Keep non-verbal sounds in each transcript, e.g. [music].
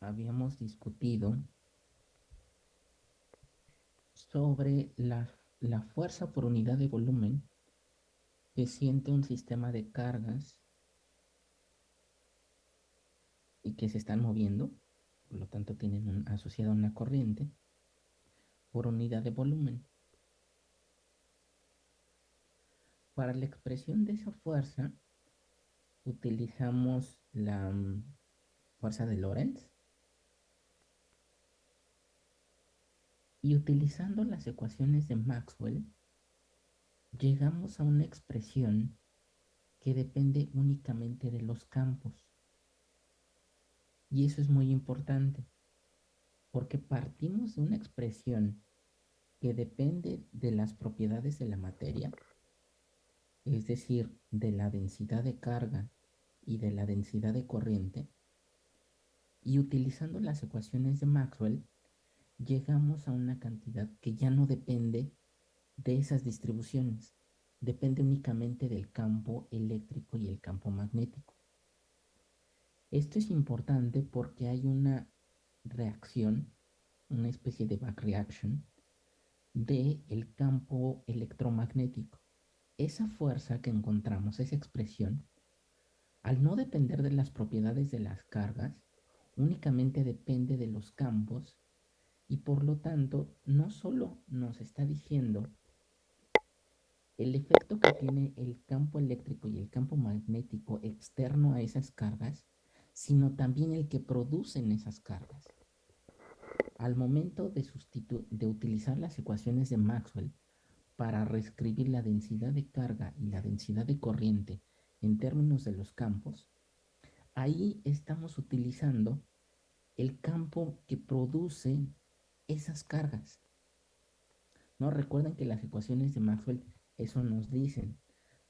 habíamos discutido sobre la, la fuerza por unidad de volumen que siente un sistema de cargas y que se están moviendo, por lo tanto tienen asociada una corriente por unidad de volumen. Para la expresión de esa fuerza utilizamos la mm, fuerza de Lorentz y utilizando las ecuaciones de Maxwell llegamos a una expresión que depende únicamente de los campos. Y eso es muy importante, porque partimos de una expresión que depende de las propiedades de la materia, es decir, de la densidad de carga y de la densidad de corriente, y utilizando las ecuaciones de Maxwell, llegamos a una cantidad que ya no depende de esas distribuciones, depende únicamente del campo eléctrico y el campo magnético. Esto es importante porque hay una reacción, una especie de back reaction, del el campo electromagnético. Esa fuerza que encontramos, esa expresión, al no depender de las propiedades de las cargas, únicamente depende de los campos y por lo tanto no solo nos está diciendo el efecto que tiene el campo eléctrico y el campo magnético externo a esas cargas, sino también el que producen esas cargas. Al momento de, utilizar las ecuaciones de Maxwell para reescribir la densidad de carga y la densidad de corriente en términos de los campos, ahí estamos utilizando el campo que produce esas cargas. No recuerden que las ecuaciones de Maxwell eso nos dicen.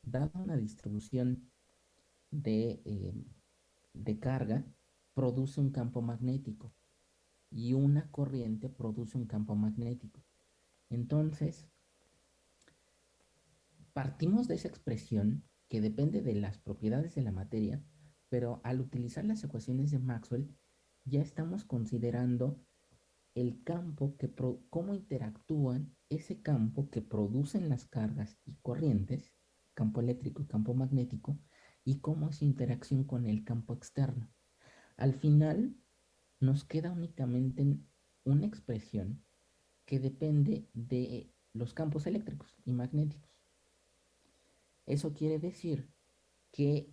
Dada una distribución de, eh, de carga, produce un campo magnético y una corriente produce un campo magnético. Entonces, partimos de esa expresión que depende de las propiedades de la materia, pero al utilizar las ecuaciones de Maxwell ya estamos considerando el campo que cómo interactúan ese campo que producen las cargas y corrientes, campo eléctrico y campo magnético, y cómo es interacción con el campo externo. Al final nos queda únicamente una expresión que depende de los campos eléctricos y magnéticos. Eso quiere decir que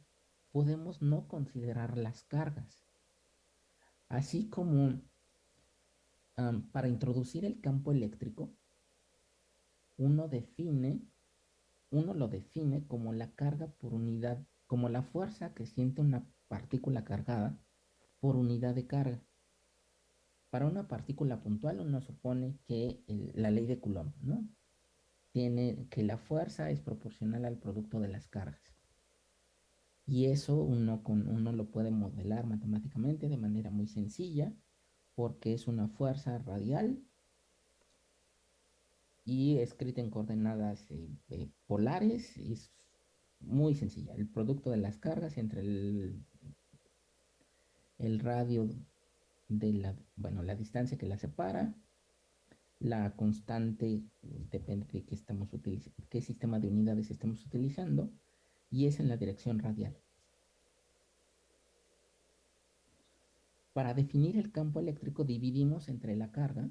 podemos no considerar las cargas, así como para introducir el campo eléctrico, uno define, uno lo define como la carga por unidad, como la fuerza que siente una partícula cargada por unidad de carga. Para una partícula puntual uno supone que la ley de Coulomb, ¿no? Tiene que la fuerza es proporcional al producto de las cargas. Y eso uno, con, uno lo puede modelar matemáticamente de manera muy sencilla porque es una fuerza radial y escrita en coordenadas eh, eh, polares. Es muy sencilla. El producto de las cargas entre el, el radio de la, bueno, la distancia que la separa, la constante depende de qué estamos qué sistema de unidades estamos utilizando, y es en la dirección radial. Para definir el campo eléctrico dividimos entre la carga,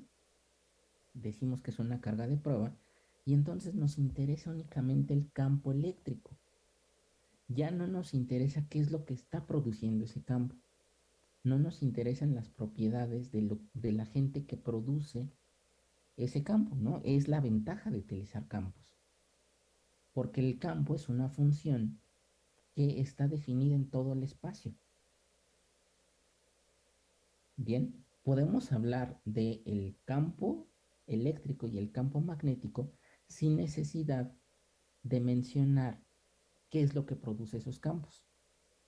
decimos que es una carga de prueba, y entonces nos interesa únicamente el campo eléctrico. Ya no nos interesa qué es lo que está produciendo ese campo. No nos interesan las propiedades de, la gente que produce ese campo, ¿no? Es la ventaja de utilizar campos. Porque el campo es una función que está definida en todo el espacio. Bien, podemos hablar del campo eléctrico y el campo magnético sin necesidad de mencionar qué es lo que produce esos campos.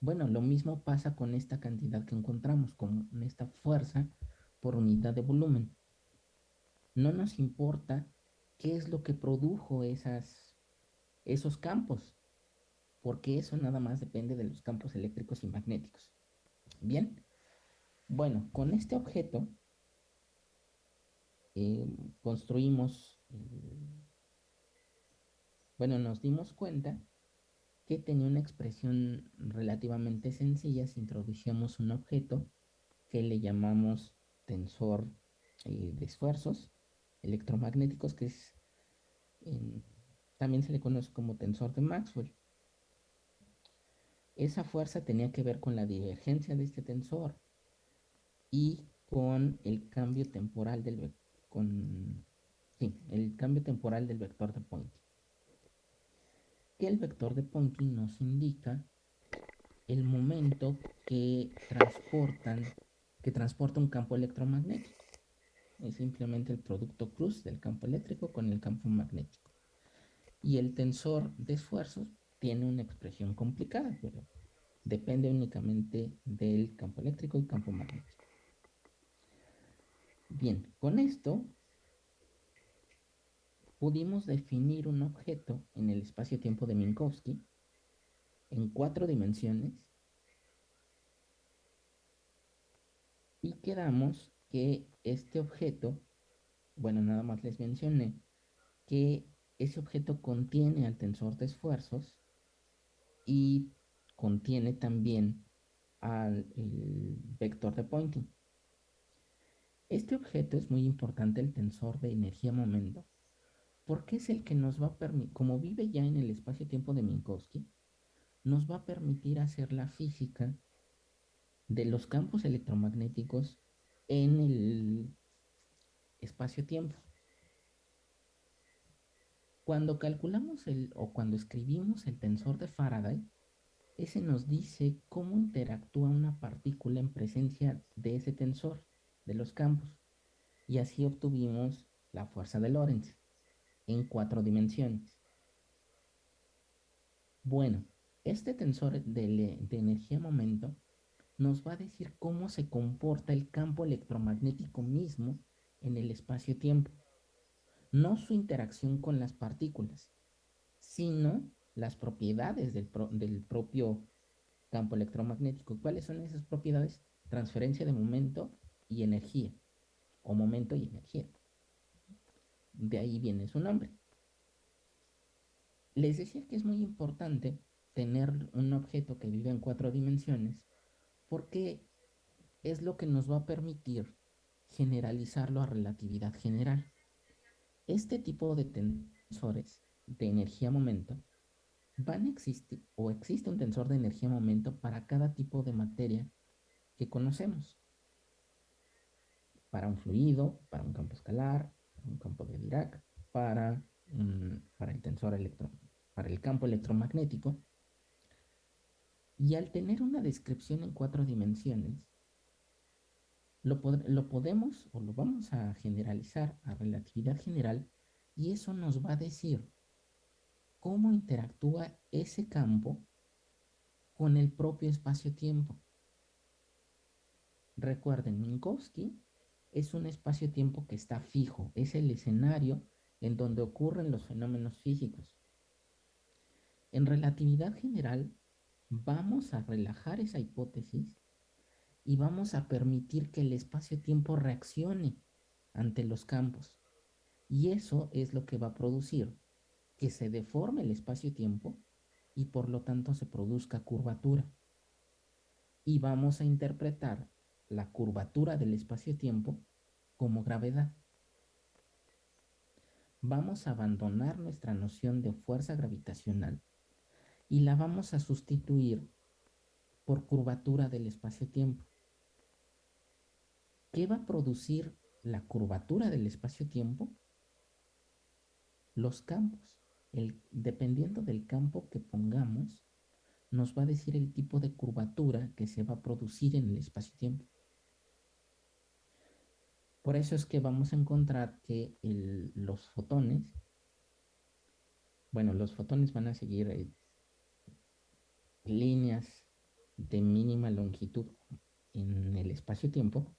Bueno, lo mismo pasa con esta cantidad que encontramos, con esta fuerza por unidad de volumen. No nos importa qué es lo que produjo esas, esos campos, porque eso nada más depende de los campos eléctricos y magnéticos. Bien, Bueno, con este objeto eh, construimos, eh, bueno, nos dimos cuenta que tenía una expresión relativamente sencilla si introducíamos un objeto que le llamamos tensor eh, de esfuerzos electromagnéticos, que es, también se le conoce como tensor de Maxwell. Esa fuerza tenía que ver con la divergencia de este tensor y con el cambio temporal del con el cambio temporal del vector de Poynting. Que el vector de Poynting nos indica el momento que transportan que transporta un campo electromagnético. Es simplemente el producto cruz del campo eléctrico con el campo magnético. Y el tensor de esfuerzos tiene una expresión complicada, pero depende únicamente del campo eléctrico y campo magnético. Bien, con esto pudimos definir un objeto en el espacio-tiempo de Minkowski en cuatro dimensiones y quedamos que este objeto, bueno, nada más les mencioné que ese objeto contiene al tensor de esfuerzos y contiene también al vector de Poynting. Este objeto es muy importante, el tensor de energía-momento, porque es el que nos va a permitir, como vive ya en el espacio-tiempo de Minkowski, nos va a permitir hacer la física de los campos electromagnéticos en el espacio-tiempo. Cuando calculamos el o cuando escribimos el tensor de Faraday, ese nos dice cómo interactúa una partícula en presencia de ese tensor de los campos. Y así obtuvimos la fuerza de Lorentz en cuatro dimensiones. Bueno, este tensor de, de energía-momento nos va a decir cómo se comporta el campo electromagnético mismo en el espacio-tiempo. No su interacción con las partículas, sino las propiedades del, del, propio campo electromagnético. ¿Cuáles son esas propiedades? Transferencia de momento y energía, o momento y energía. De ahí viene su nombre. Les decía que es muy importante tener un objeto que vive en cuatro dimensiones porque es lo que nos va a permitir generalizarlo a relatividad general. Este tipo de tensores de energía-momento van a existir o existe un tensor de energía-momento para cada tipo de materia que conocemos para un fluido, para un campo escalar, un campo de Dirac, para, para el tensor electro, para el campo electromagnético. Y al tener una descripción en cuatro dimensiones, lo, lo podemos o lo vamos a generalizar a relatividad general y eso nos va a decir cómo interactúa ese campo con el propio espacio-tiempo. Recuerden, Minkowski es un espacio-tiempo que está fijo, es el escenario en donde ocurren los fenómenos físicos. En relatividad general, vamos a relajar esa hipótesis y vamos a permitir que el espacio-tiempo reaccione ante los campos. Y eso es lo que va a producir que se deforme el espacio-tiempo y por lo tanto se produzca curvatura. Y vamos a interpretar la curvatura del espacio-tiempo como gravedad. Vamos a abandonar nuestra noción de fuerza gravitacional y la vamos a sustituir por curvatura del espacio-tiempo. ¿Qué va a producir la curvatura del espacio-tiempo? Los campos. Dependiendo del campo que pongamos, nos va a decir el tipo de curvatura que se va a producir en el espacio-tiempo. Por eso es que vamos a encontrar que los fotones, bueno, los fotones van a seguir eh, líneas de mínima longitud en el espacio-tiempo,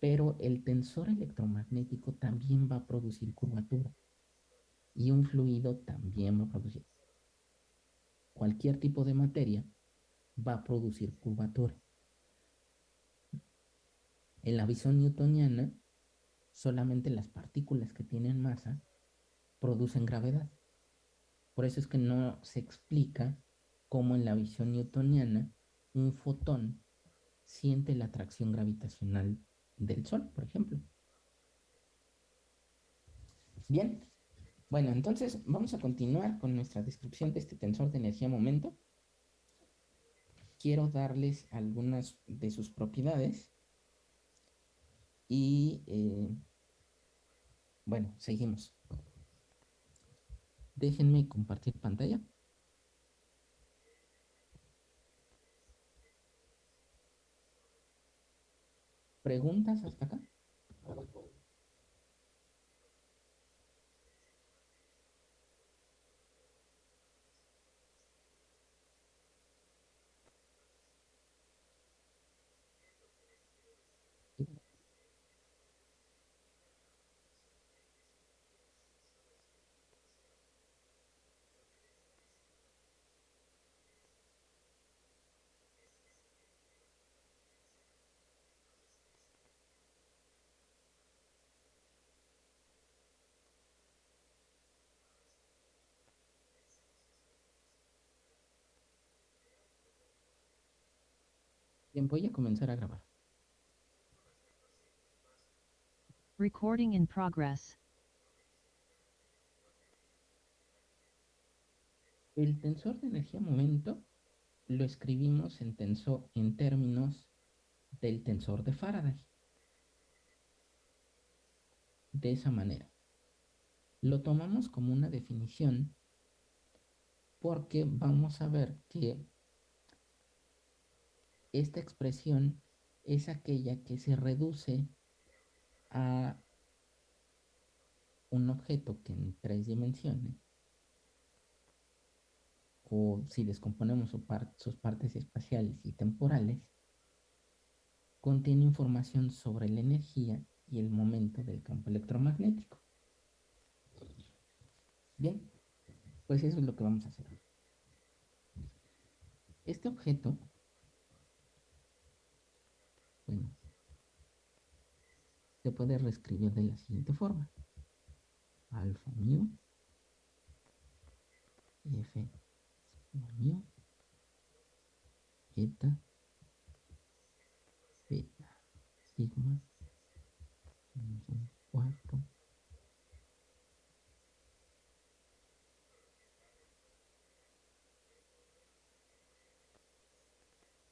pero el tensor electromagnético también va a producir curvatura y un fluido también va a producir. Cualquier tipo de materia va a producir curvatura. En la visión newtoniana, solamente las partículas que tienen masa producen gravedad. Por eso es que no se explica cómo en la visión newtoniana un fotón siente la atracción gravitacional del Sol, por ejemplo. Bien, bueno, entonces vamos a continuar con nuestra descripción de este tensor de energía-momento. Quiero darles algunas de sus propiedades y, eh, bueno, seguimos. Déjenme compartir pantalla. ¿Preguntas hasta acá? Bien, voy a comenzar a grabar. Recording in progress. El tensor de energía momento lo escribimos en, tensor, en términos del tensor de Faraday. De esa manera. Lo tomamos como una definición porque vamos a ver que esta expresión es aquella que se reduce a un objeto que en tres dimensiones, o si descomponemos sus partes espaciales y temporales, contiene información sobre la energía y el momento del campo electromagnético. Bien, pues eso es lo que vamos a hacer. Este objeto bueno, se puede reescribir de la siguiente forma. Alfa mu, F mu, eta, beta, sigma, menos un cuarto.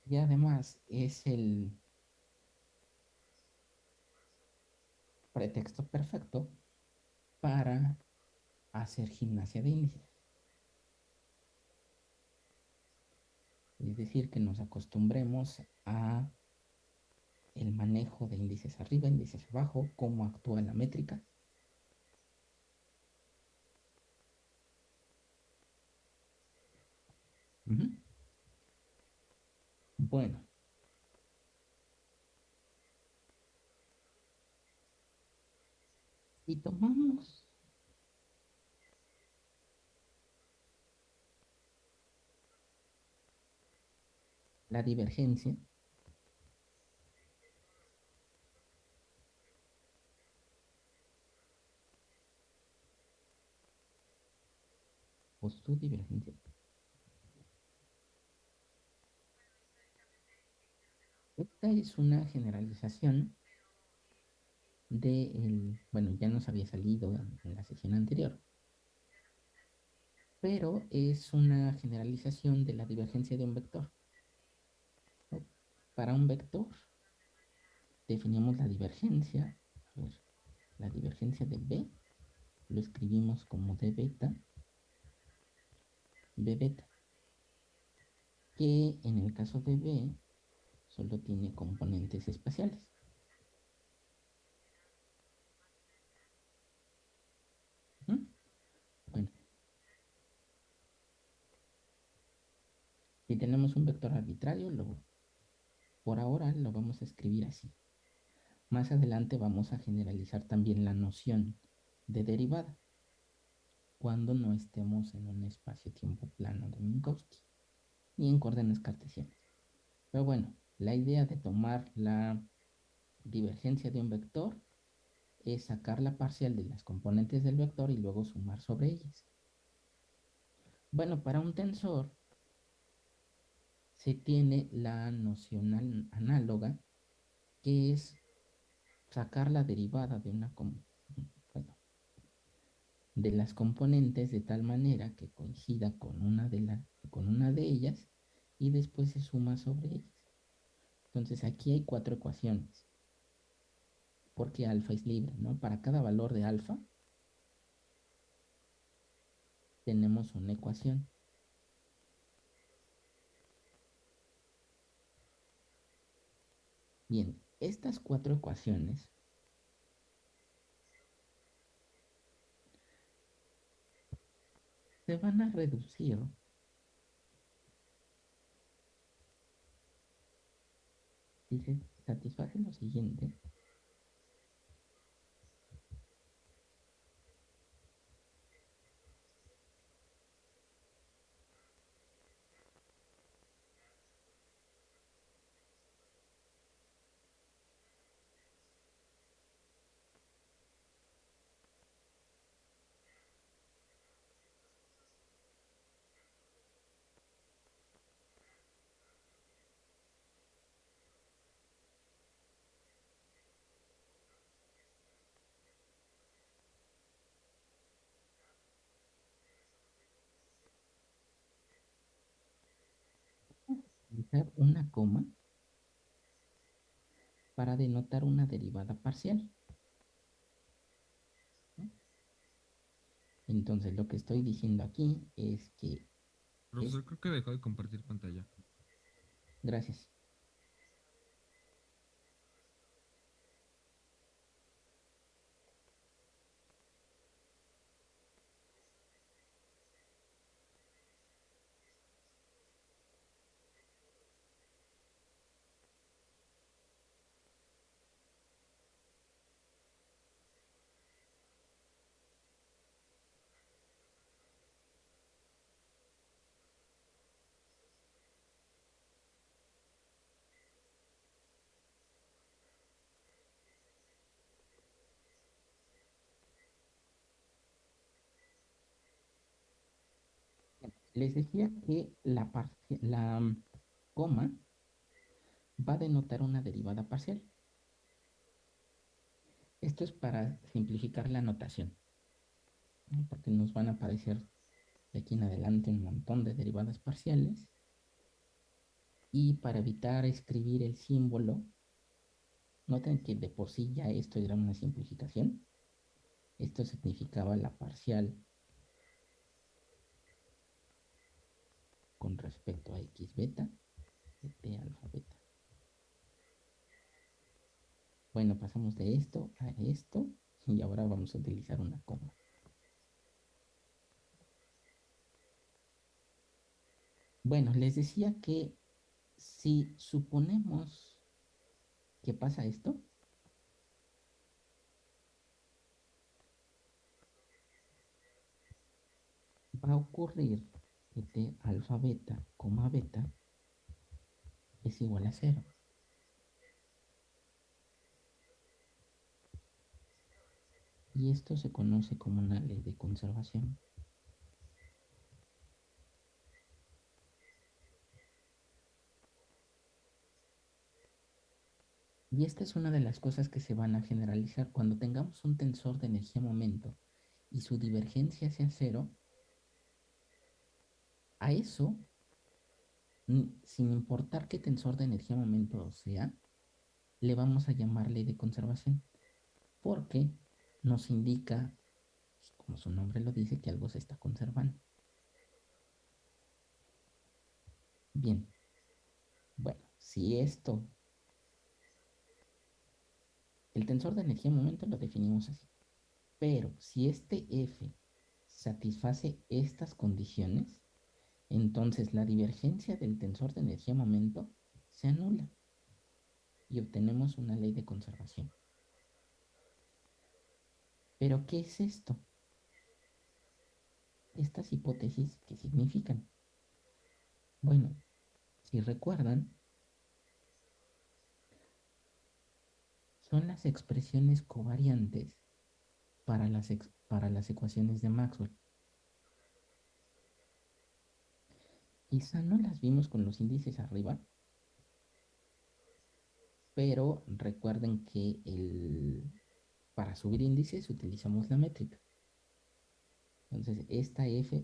Y además es el pretexto perfecto para hacer gimnasia de índices. Es decir, que nos acostumbremos a el manejo de índices arriba, índices abajo, cómo actúa la métrica. Bueno, y tomamos. La divergencia. O su divergencia. Esta es una generalización de el, bueno, ya nos había salido en la sesión anterior, pero es una generalización de la divergencia de un vector. Para un vector definimos la divergencia, la divergencia de B, lo escribimos como d beta, b beta, que en el caso de B solo tiene componentes espaciales. Si tenemos un vector arbitrario, por ahora lo vamos a escribir así. Más adelante vamos a generalizar también la noción de derivada cuando no estemos en un espacio-tiempo plano de Minkowski ni en coordenadas cartesianas. Pero bueno, la idea de tomar la divergencia de un vector es sacar la parcial de las componentes del vector y luego sumar sobre ellas. Bueno, para un tensor se tiene la noción análoga que es sacar la derivada de una de las componentes de tal manera que coincida con una de con una de ellas y después se suma sobre ellas. Entonces aquí hay cuatro ecuaciones. Porque alfa es libre, ¿no? Para cada valor de alfa tenemos una ecuación. Bien, estas cuatro ecuaciones se van a reducir si se satisface lo siguiente utilizar una coma para denotar una derivada parcial. Entonces lo que estoy diciendo aquí es que... Profesor, creo que dejó de compartir pantalla. Gracias. Les decía que la, mm, coma va a denotar una derivada parcial. Esto es para simplificar la notación, porque nos van a aparecer de aquí en adelante un montón de derivadas parciales. Y para evitar escribir el símbolo, noten que de por sí ya esto era una simplificación. Esto significaba la parcial con respecto a x beta de alfa beta. Bueno, pasamos de esto a esto y ahora vamos a utilizar una coma. Bueno, les decía que si suponemos que pasa esto, va a ocurrir que t alfa beta, coma beta, es igual a cero. Y esto se conoce como una ley de conservación. Y esta es una de las cosas que se van a generalizar cuando tengamos un tensor de energía-momento y su divergencia sea cero, a eso, sin importar qué tensor de energía momento sea, le vamos a llamar ley de conservación, porque nos indica, como su nombre lo dice, que algo se está conservando. Bien, bueno, si esto, el tensor de energía momento lo definimos así, pero si este F satisface estas condiciones, entonces la divergencia del tensor de energía-momento se anula y obtenemos una ley de conservación. ¿Pero qué es esto? Estas hipótesis, ¿qué significan? Bueno, si recuerdan, son las expresiones covariantes para las, para las ecuaciones de Maxwell. Quizá no las vimos con los índices arriba, pero recuerden que para subir índices utilizamos la métrica. Entonces, esta f,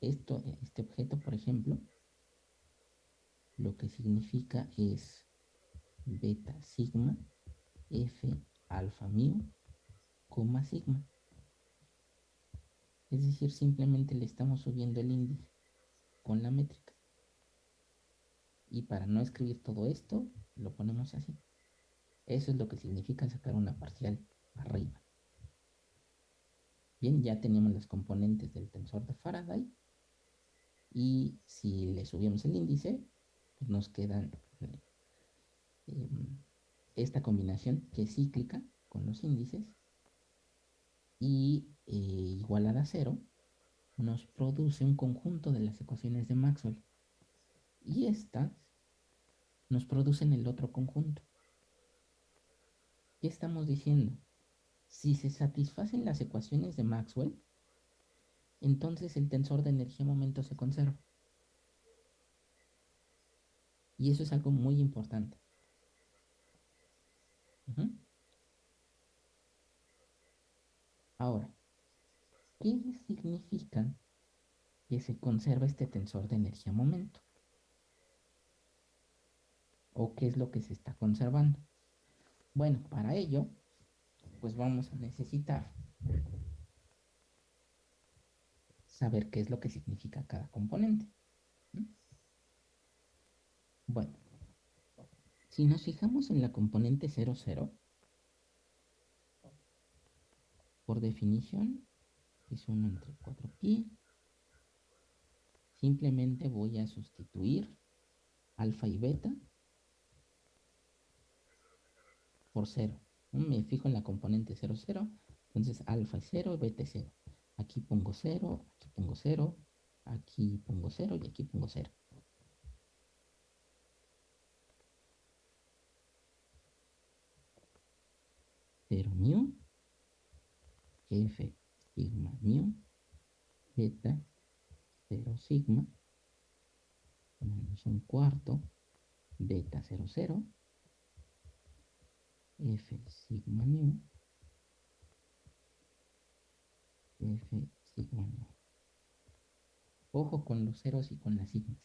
esto, este objeto, por ejemplo, lo que significa es beta sigma f alfa mu, coma sigma. Es decir, simplemente le estamos subiendo el índice con la métrica. Y para no escribir todo esto, lo ponemos así. Eso es lo que significa sacar una parcial arriba. Bien, ya tenemos las componentes del tensor de Faraday. Y si le subimos el índice, pues nos quedan eh, esta combinación que es cíclica con los índices y eh, igualada a cero nos produce un conjunto de las ecuaciones de Maxwell y estas nos producen el otro conjunto. ¿Qué estamos diciendo? Si se satisfacen las ecuaciones de Maxwell, entonces el tensor de energía-momento se conserva. Y eso es algo muy importante. Ahora, ¿qué significa que se conserva este tensor de energía-momento? ¿O qué es lo que se está conservando? Bueno, para ello, pues vamos a necesitar saber qué es lo que significa cada componente. Bueno, si nos fijamos en la componente 00, por definición es 1 entre 4pi. Simplemente voy a sustituir alfa y beta por 0. Me fijo en la componente 0, 0. Entonces alfa es 0, beta es 0. Aquí pongo 0, aquí pongo 0, aquí pongo 0 y aquí pongo 0. 0 mu, f sigma mu, beta 0 sigma, menos un cuarto, beta 0 0, f sigma mu, f sigma mu. Ojo con los ceros y con las sigmas.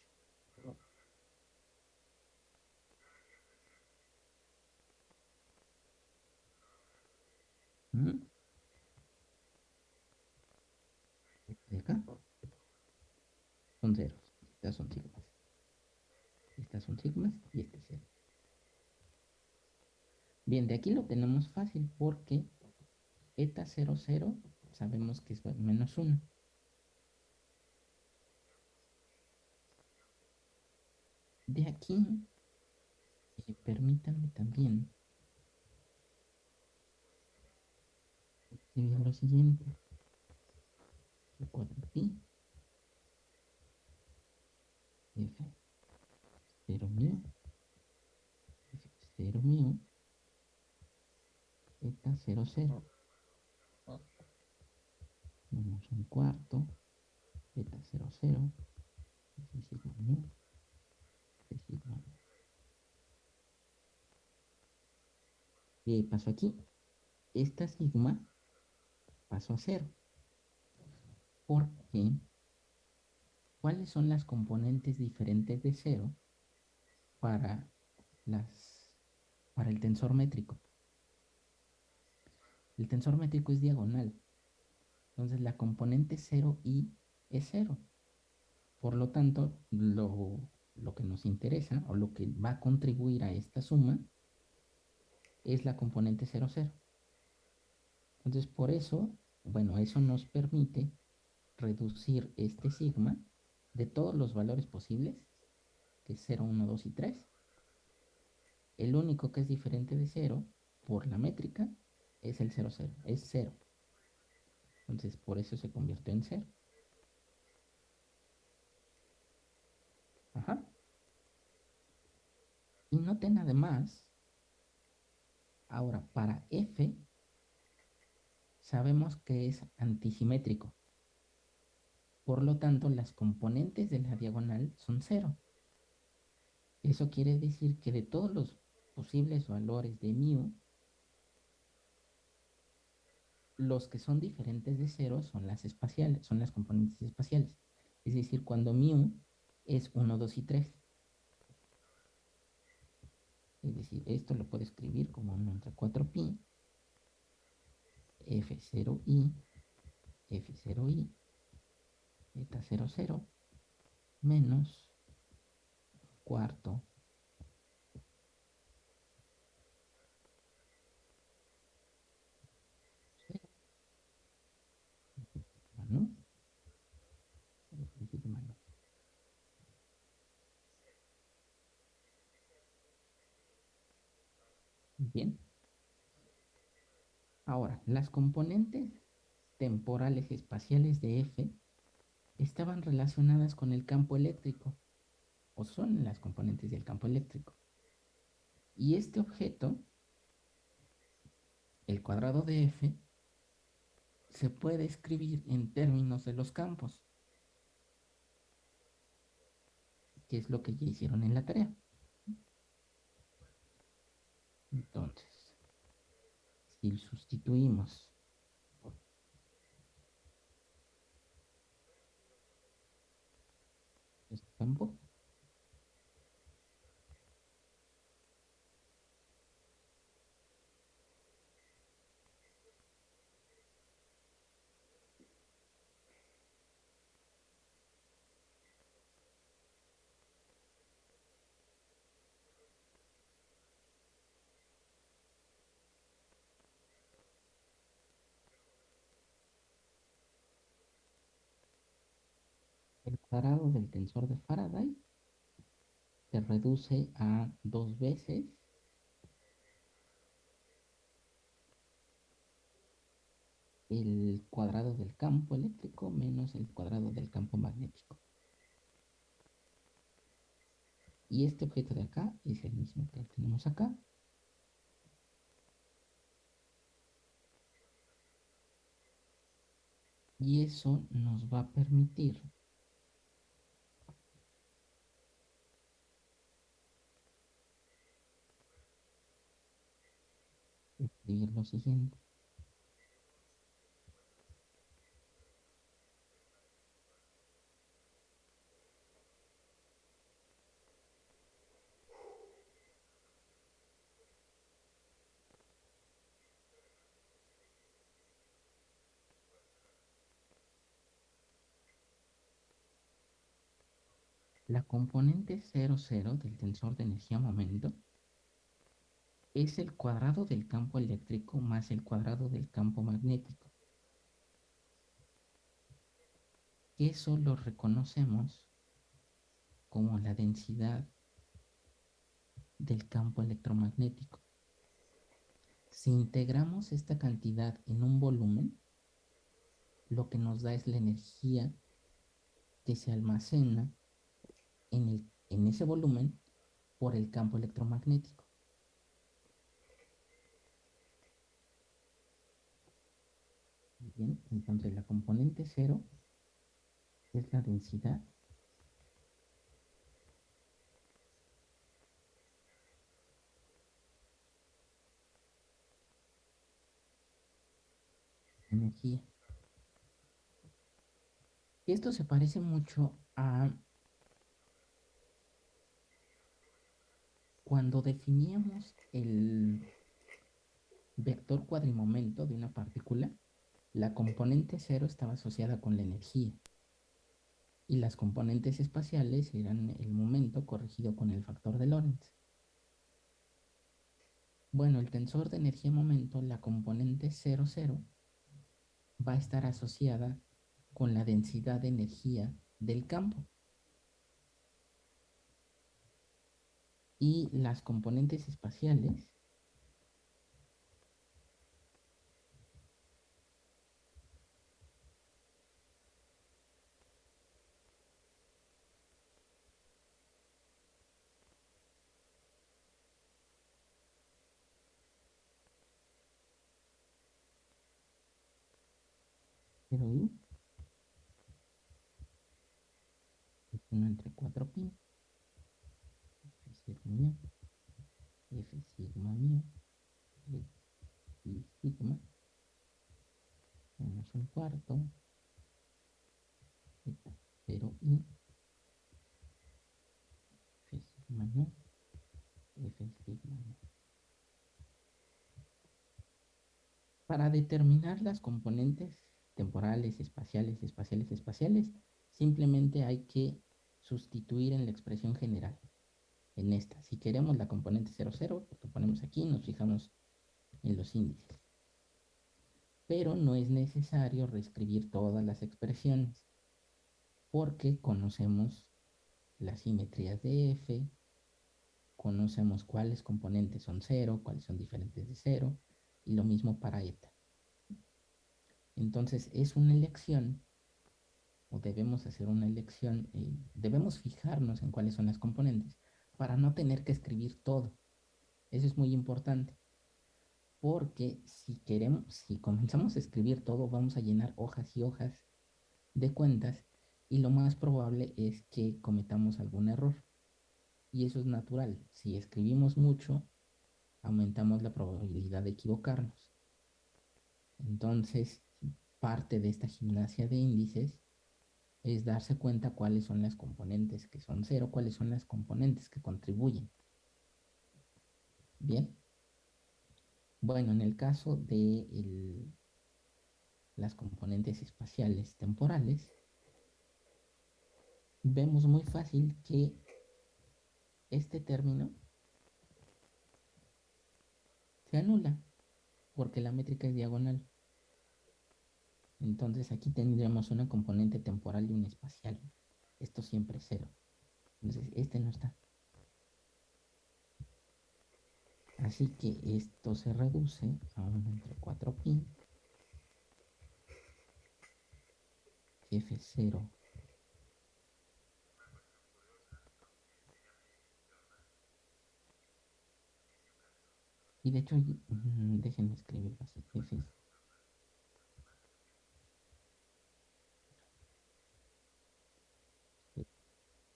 De acá son ceros. Estas son sigmas. Estas son sigmas y este es cero. Bien, de aquí lo tenemos fácil porque eta 0, 0 sabemos que es menos 1. De aquí, eh, permítanme también escribir lo siguiente. 4pi f 0 mu f 0 mu eta 0 0 menos un cuarto. Eta 0 0 f sigma mu f sigma mu ¿Qué pasó aquí? Esta sigma pasó a cero. Porque, ¿cuáles son las componentes diferentes de cero para, el tensor métrico? El tensor métrico es diagonal. Entonces la componente 0i es 0. Por lo tanto, lo, lo, que nos interesa o lo que va a contribuir a esta suma es la componente 0, 0. Entonces, por eso, bueno, eso nos permite reducir este sigma de todos los valores posibles, que es 0, 1, 2 y 3. El único que es diferente de 0 por la métrica es el 0, 0, es 0. Entonces, por eso se convierte en 0. Ajá. Y noten además Ahora, para F, sabemos que es antisimétrico. Por lo tanto, las componentes de la diagonal son cero. Eso quiere decir que de todos los posibles valores de mu, los que son diferentes de cero son las espaciales, son las componentes espaciales. Es decir, cuando mu es 1, 2 y 3. Es decir, esto lo puedo escribir como 1 entre 4pi, f0i, f0i, eta 0, 0, menos cuarto. Bien. Ahora, las componentes temporales espaciales de F estaban relacionadas con el campo eléctrico, o son las componentes del campo eléctrico. Y este objeto, el cuadrado de F, se puede escribir en términos de los campos, que es lo que ya hicieron en la tarea. Entonces, si sustituimos este campo, el cuadrado del tensor de Faraday se reduce a dos veces el cuadrado del campo eléctrico menos el cuadrado del campo magnético. Y este objeto de acá es el mismo que tenemos acá. Y eso nos va a permitir lo siguiente. La componente 00 del tensor de energía-momento es el cuadrado del campo eléctrico más el cuadrado del campo magnético. Eso lo reconocemos como la densidad del campo electromagnético. Si integramos esta cantidad en un volumen, lo que nos da es la energía que se almacena en, el, en ese volumen por el campo electromagnético. Bien, entonces la componente cero es la densidad energía. Esto se parece mucho a cuando definíamos el vector cuadrimomento de una partícula, la componente cero estaba asociada con la energía y las componentes espaciales eran el momento corregido con el factor de Lorentz. Bueno, el tensor de energía-momento, la componente 0, 0, va a estar asociada con la densidad de energía del campo. Y las componentes espaciales 0 i es 1 entre 4 pi. F0 mío f sigma mío y sigma. Menos un cuarto. Z 0 i. F sigma f sigma para determinar las componentes temporales, espaciales, espaciales, espaciales, simplemente hay que sustituir en la expresión general, en esta. Si queremos la componente 0, 0, lo ponemos aquí, nos fijamos en los índices. Pero no es necesario reescribir todas las expresiones, porque conocemos las simetrías de F, conocemos cuáles componentes son 0, cuáles son diferentes de 0, y lo mismo para eta. Entonces es una elección, o debemos hacer una elección, eh, debemos fijarnos en cuáles son las componentes para no tener que escribir todo. Eso es muy importante. Porque si queremos, si comenzamos a escribir todo, vamos a llenar hojas y hojas de cuentas y lo más probable es que cometamos algún error. Y eso es natural. Si escribimos mucho, aumentamos la probabilidad de equivocarnos. Entonces, parte de esta gimnasia de índices es darse cuenta cuáles son las componentes que son cero, cuáles son las componentes que contribuyen. Bien. Bueno, en el caso de las componentes espaciales temporales, vemos muy fácil que este término se anula porque la métrica es diagonal. Entonces aquí tendríamos una componente temporal y una espacial. Esto siempre es cero. Entonces este no está. Así que esto se reduce a 1 entre 4pi. F0 Y de hecho, mm, déjenme escribirlo así, F0.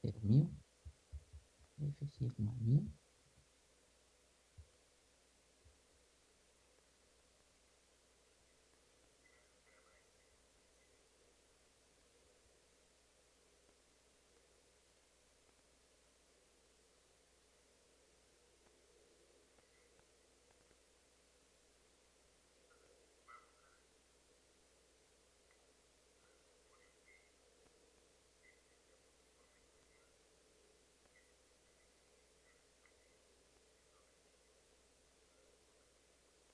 É ser mil. F sigma mil.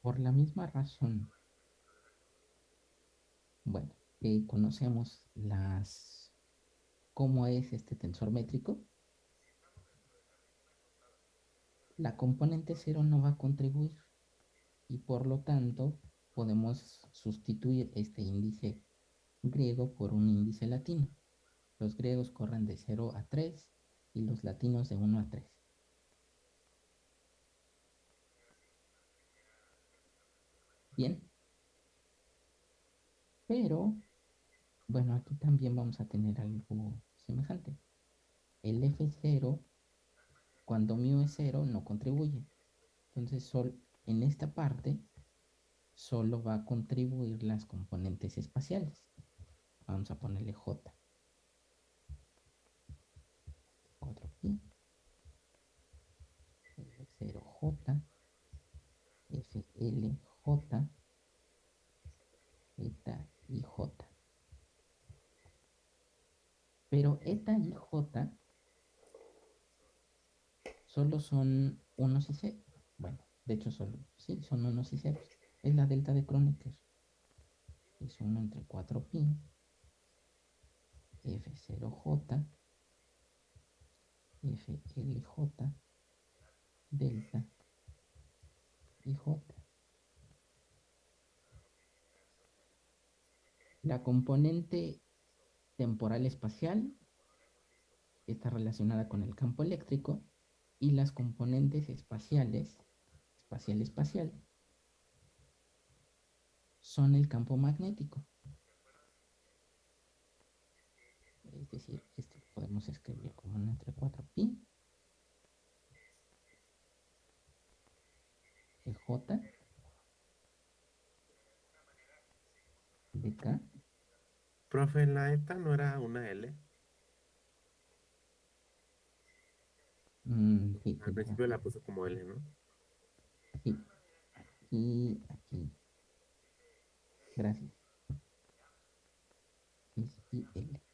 Por la misma razón, bueno, conocemos las cómo es este tensor métrico, la componente 0 no va a contribuir y por lo tanto podemos sustituir este índice griego por un índice latino. Los griegos corren de 0 a 3 y los latinos de 1 a 3. Bien. Pero, bueno, aquí también vamos a tener algo semejante. El F0, cuando mu es 0, no contribuye. Entonces, sol, en esta parte, solo va a contribuir las componentes espaciales. Vamos a ponerle J. 4pi. F0J. FLJ. J, eta y J. Pero eta y J solo son unos y ceros. Bueno, de hecho solo, sí, son unos y ceros. Es la delta de Kronecker. Es 1 entre 4pi, F0J, FLJ, delta y J. La componente temporal espacial está relacionada con el campo eléctrico y las componentes espaciales, espacial espacial, son el campo magnético. Es decir, esto podemos escribir como un entre 4pi de j de k. Profe, la ETA no era una L. Mm, sí, Al principio la puso como L, ¿no? Sí, aquí, aquí. Gracias. Es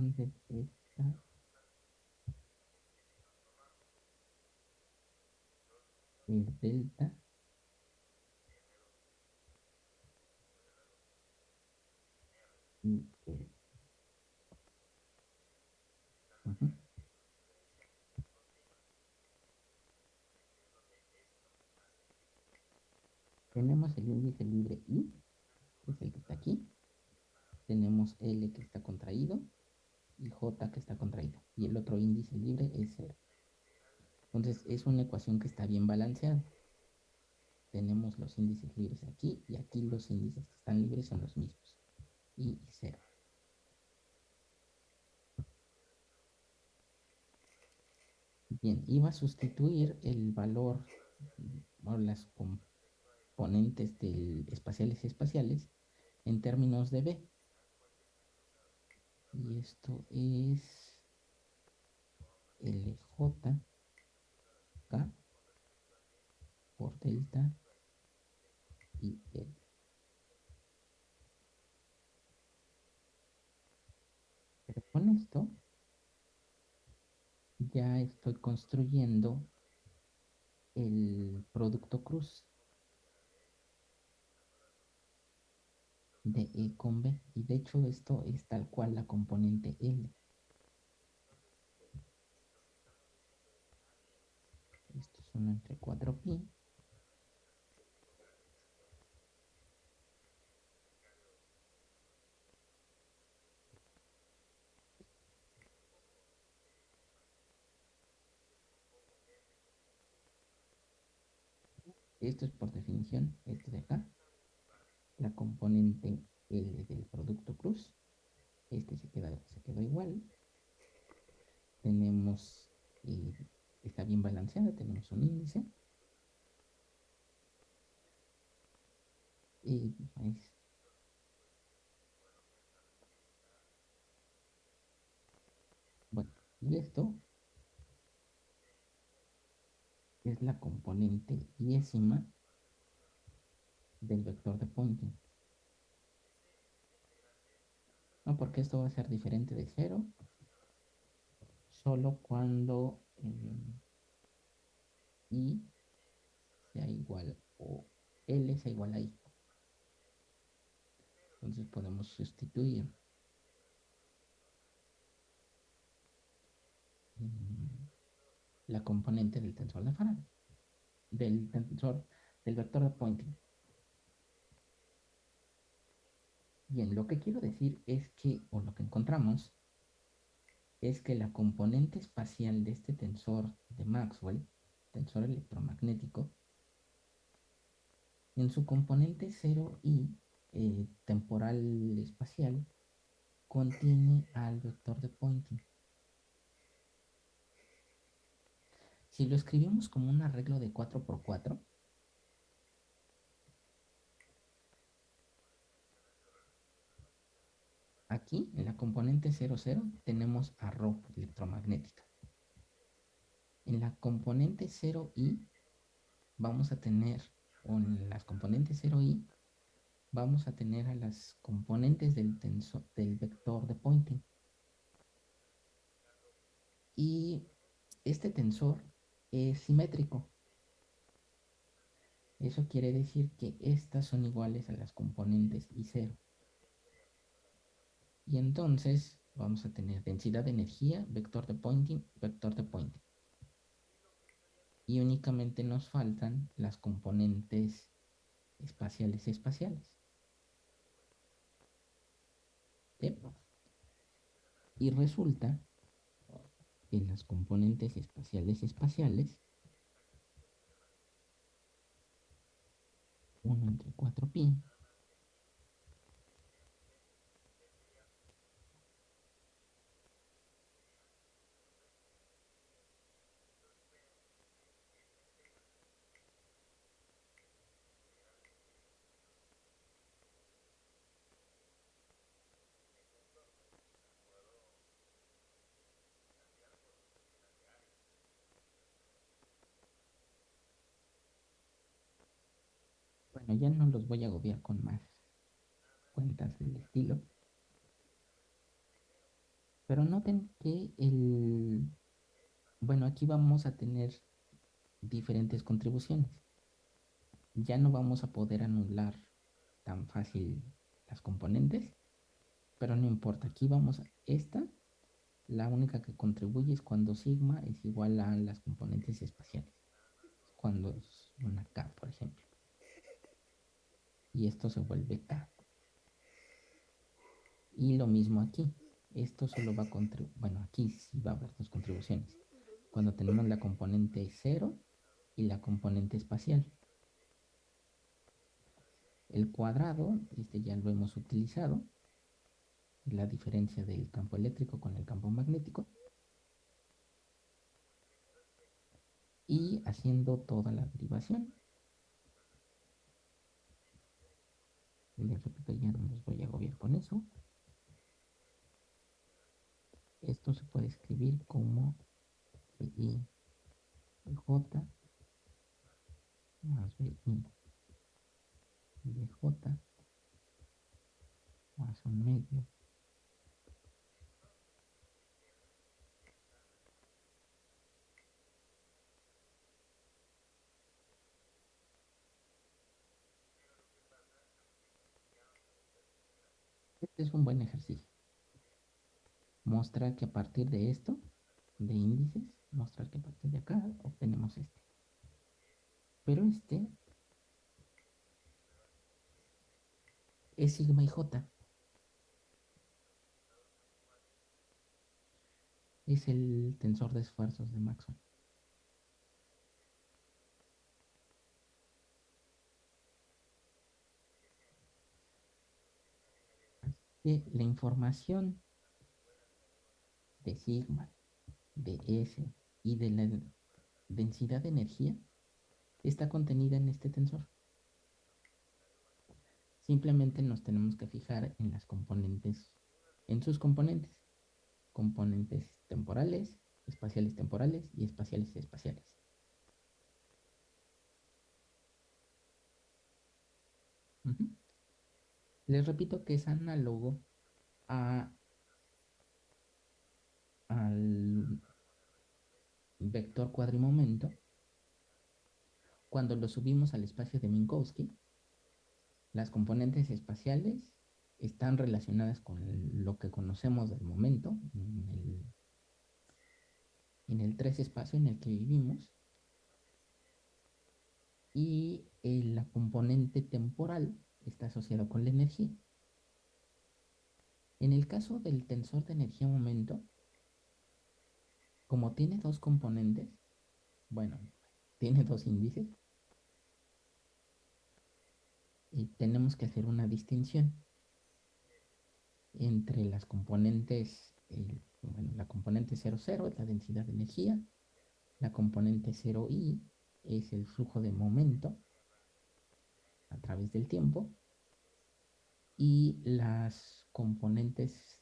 IL. Entonces, esta es delta y. Tenemos el índice libre I, que es el que está aquí. Tenemos L que está contraído J que está contraído. Y el otro índice libre es 0. Entonces es una ecuación que está bien balanceada. Tenemos los índices libres aquí y aquí los índices que están libres son los mismos. I y 0. Bien, iba a sustituir el valor o las componentes del espaciales y espaciales en términos de B. Y esto es LJ K por delta y L. Pero con esto ya estoy construyendo el producto cruz de E con B. Y de hecho esto es tal cual la componente L. Esto es 1 entre 4pi. Esto es por definición, esto de acá la componente L del producto cruz. Este se, queda, se quedó igual. Tenemos, eh, está bien balanceada, tenemos un índice. Y bueno, y esto es la componente diésima del vector de pointing. No, porque esto va a ser diferente de cero solo cuando eh, i sea igual o l sea igual a i. Entonces podemos sustituir la componente del tensor de Faraday, del tensor del vector de pointing. Bien, lo que quiero decir es que, o lo que encontramos, es que la componente espacial de este tensor de Maxwell, tensor electromagnético, en su componente 0i, eh, temporal espacial, contiene al vector de Poynting. Si lo escribimos como un arreglo de 4x4, Aquí, en la componente 00, tenemos a Rho electromagnética. En la componente 0i, vamos a tener, o en las componentes 0i, vamos a tener a las componentes del, tensor, del vector de Poynting. Y este tensor es simétrico. Eso quiere decir que estas son iguales a las componentes I0. Y entonces vamos a tener densidad de energía, vector de pointing, vector de pointing. Y únicamente nos faltan las componentes espaciales espaciales. Y resulta que en las componentes espaciales espaciales 1 entre 4pi Ya no los voy a agobiar con más cuentas del estilo. Pero noten que el... Bueno, aquí vamos a tener diferentes contribuciones. Ya no vamos a poder anular tan fácil las componentes, pero no importa. Aquí vamos a... Esta, la única que contribuye es cuando sigma es igual a las componentes espaciales. Cuando es una K, por ejemplo y esto se vuelve K. Y lo mismo aquí. Esto solo va a contribuir, bueno, aquí sí va a haber dos contribuciones. Cuando tenemos la componente 0 y la componente espacial. El cuadrado, este ya lo hemos utilizado. La diferencia del campo eléctrico con el campo magnético. Y haciendo toda la derivación, les repito, ya no los voy a agobiar con eso. Esto se puede escribir como I J más BI J más un medio es un buen ejercicio. Mostrar que a partir de esto, de índices, mostrar que a partir de acá obtenemos este. Pero este es sigma y j. Es el tensor de esfuerzos de Maxwell. Que la información de sigma, de S y de la densidad de energía está contenida en este tensor. Simplemente nos tenemos que fijar en las componentes, en sus componentes, componentes temporales, espaciales temporales y espaciales espaciales. Les repito que es análogo a, al vector cuadrimomento cuando lo subimos al espacio de Minkowski. Las componentes espaciales están relacionadas con lo que conocemos del momento en el, en tres espacio en el que vivimos y eh, la componente temporal está asociado con la energía. En el caso del tensor de energía-momento, como tiene dos componentes, bueno, tiene dos índices, y tenemos que hacer una distinción entre las componentes, bueno, la componente 00 es la densidad de energía, la componente 0i es el flujo de momento, a través del tiempo y las componentes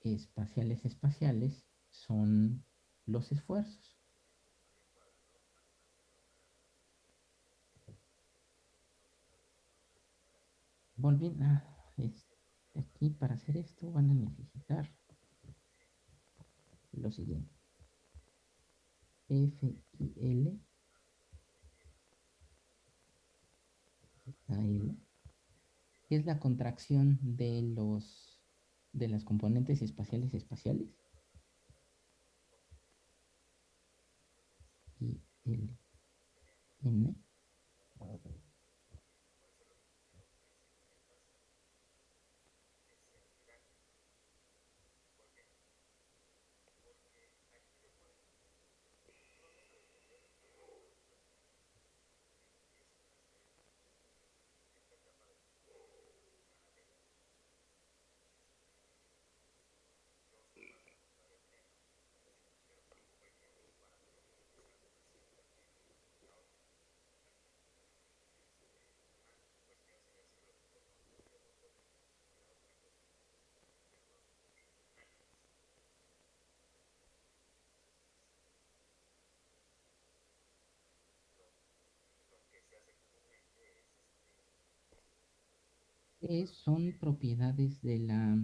espaciales espaciales son los esfuerzos. Volviendo a aquí para hacer esto van a necesitar lo siguiente. F y L es la contracción de los de las componentes espaciales espaciales. Y el N son propiedades de la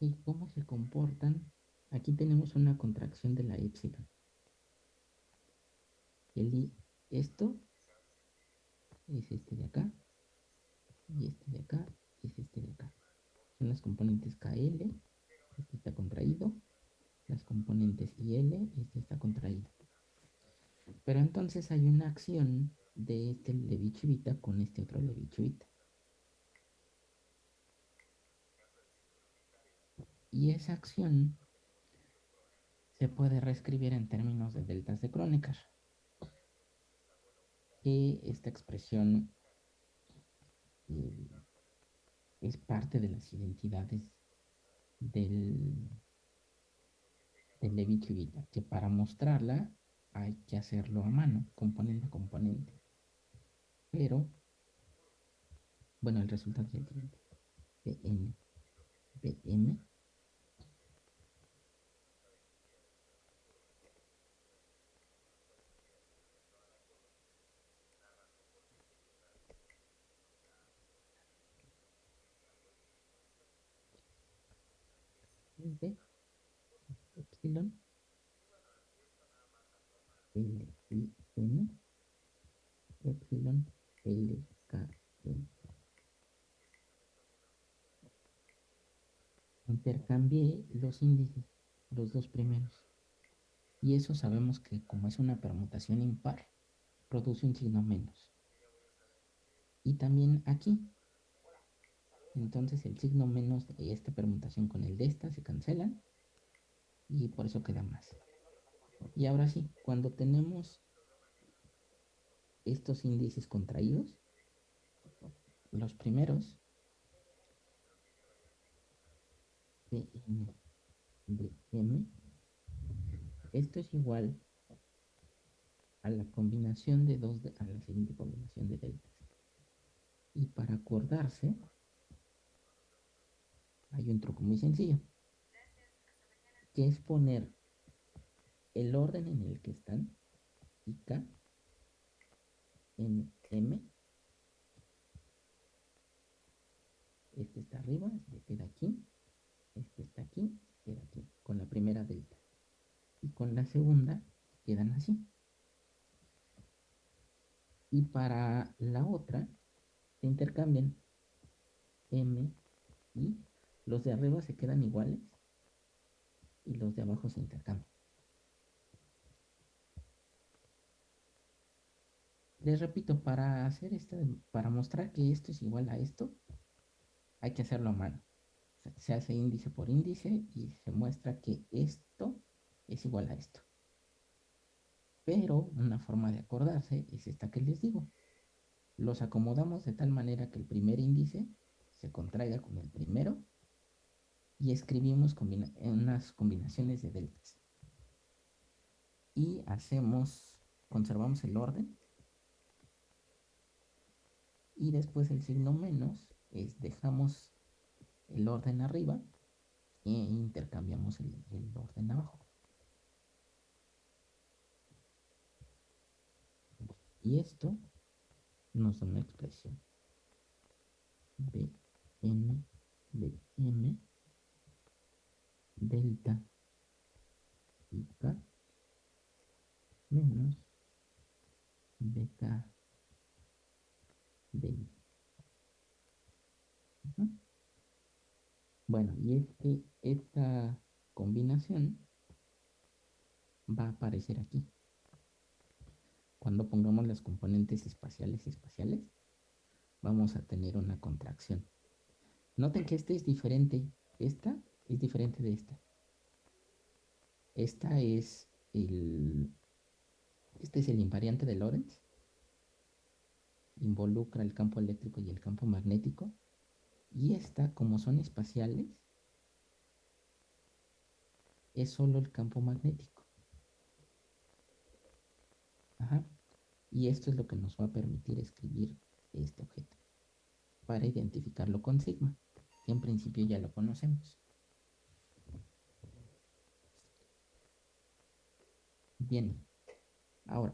y cómo se comportan. Aquí tenemos una contracción de la epsilon. El i, esto es este de acá y este de acá es este de. Son las componentes KL, este está contraído, las componentes IL, este está contraído. Pero entonces hay una acción de este Levi-Civita con este otro Levi-Civita. Y esa acción se puede reescribir en términos de deltas de Kronecker. Que esta expresión eh, es parte de las identidades del, del Levi-Civita, que para mostrarla hay que hacerlo a mano, componente a componente. Pero, bueno, el resultado es el es de epsilon L I N epsilon L K N. Intercambié los índices, los dos primeros. Y eso sabemos que como es una permutación impar, produce un signo menos. Y también aquí. Entonces el signo menos de esta permutación con el de esta se cancelan. Y por eso queda más. Y ahora sí, cuando tenemos estos índices contraídos, los primeros, Bn, Bm, esto es igual a la combinación de dos, de, a la siguiente combinación de deltas. Y para acordarse, hay un truco muy sencillo, que es poner el orden en el que están y en M. Este está arriba, se queda aquí. Este está aquí, se queda aquí, con la primera delta. Y con la segunda quedan así. Y para la otra se intercambian M y los de arriba se quedan iguales y los de abajo se intercambian. Les repito, para hacer esto, para mostrar que esto es igual a esto, hay que hacerlo a mano. Se hace índice por índice y se muestra que esto es igual a esto. Pero una forma de acordarse es esta que les digo. Los acomodamos de tal manera que el primer índice se contraiga con el primero y escribimos combina unas combinaciones de deltas. Y hacemos, conservamos el orden y después el signo menos es dejamos el orden arriba e intercambiamos el, el orden abajo. Y esto nos da una expresión. B, N, B, M, delta, y K, menos BK de Bueno, y este, esta combinación va a aparecer aquí. Cuando pongamos las componentes espaciales espaciales, vamos a tener una contracción. Noten que este es diferente. Esta es diferente de esta. Esta es el... Este es el invariante de Lorentz involucra el campo eléctrico y el campo magnético. Y esta, como son espaciales, es solo el campo magnético. Ajá. Y esto es lo que nos va a permitir escribir este objeto. para identificarlo con sigma, que en principio ya lo conocemos. Bien, ahora,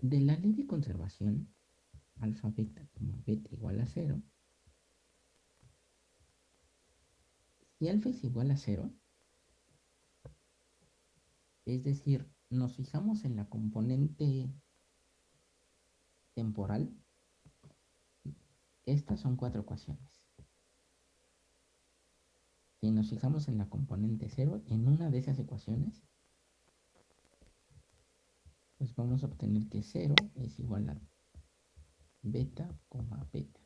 de la ley de conservación, alfa beta, beta igual a cero, si alfa es igual a cero, es decir, nos fijamos en la componente temporal, estas son cuatro ecuaciones. Si nos fijamos en la componente cero, en una de esas ecuaciones, pues vamos a obtener que 0 es igual a beta, beta.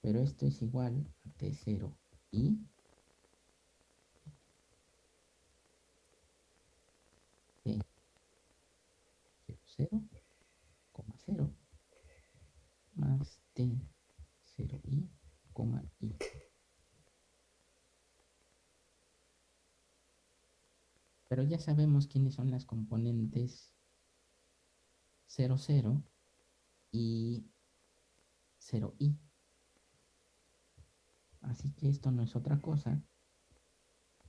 Pero esto es igual a T0 y T 0, 0, más T 0 y, y. Pero ya sabemos quiénes son las componentes 0, 0 y 0i. Así que esto no es otra cosa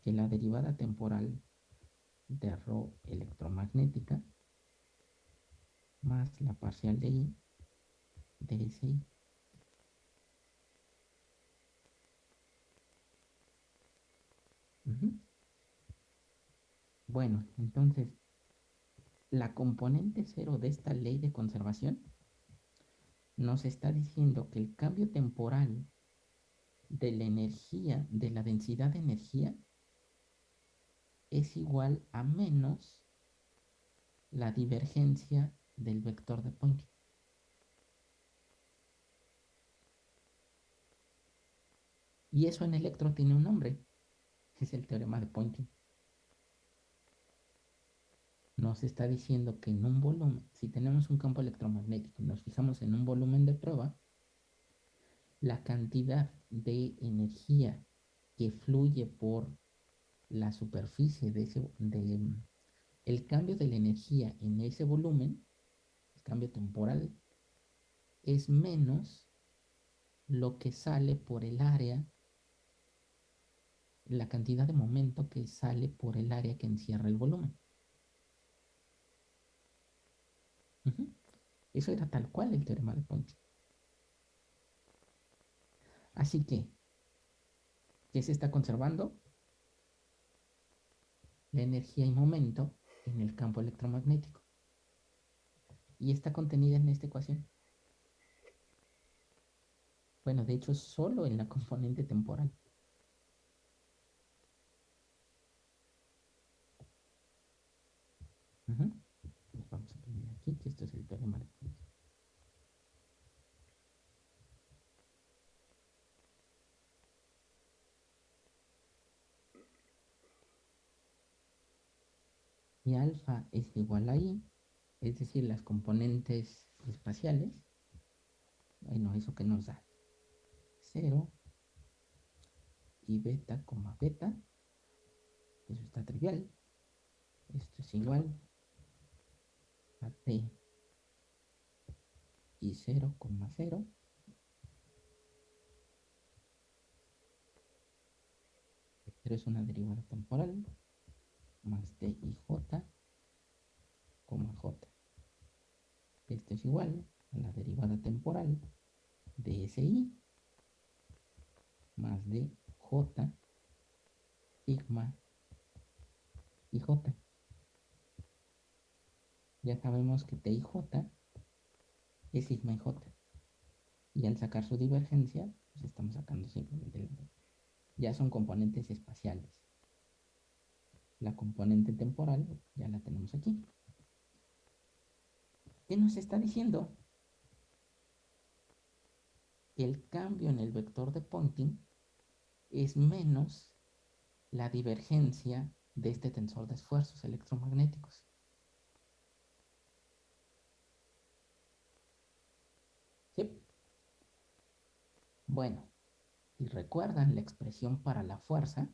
que la derivada temporal de ρ electromagnética más la parcial de i de SI. Bueno, entonces, la componente cero de esta ley de conservación nos está diciendo que el cambio temporal de la energía, de la densidad de energía, es igual a menos la divergencia del vector de Poynting. Y eso en electro tiene un nombre, es el teorema de Poynting nos está diciendo que en un volumen, si tenemos un campo electromagnético y nos fijamos en un volumen de prueba, la cantidad de energía que fluye por la superficie de ese, de, el cambio de la energía en ese volumen, el cambio temporal, es menos lo que sale por el área, la cantidad de momento que sale por el área que encierra el volumen. Eso era tal cual el teorema de Ponti. Así que, ¿qué se está conservando? La energía y momento en el campo electromagnético. Y está contenida en esta ecuación. Bueno, de hecho, solo en la [laughs] componente temporal. vamos a poner aquí que esto es el teorema de Alfa es igual a i, es decir, las componentes espaciales. Bueno, eso que nos da 0 y beta, beta. Eso está trivial. Esto es igual a t y 0,0 pero es una derivada temporal más d y j, j. Esto es igual a la derivada temporal de SI más de J sigma y J ya sabemos que T y J es sigma y J. Y al sacar su divergencia, pues estamos sacando simplemente el... Ya son componentes espaciales. La componente temporal ya la tenemos aquí. ¿Qué nos está diciendo? El cambio en el vector de Poynting es menos la divergencia de este tensor de esfuerzos electromagnéticos. Bueno, y recuerdan la expresión para la fuerza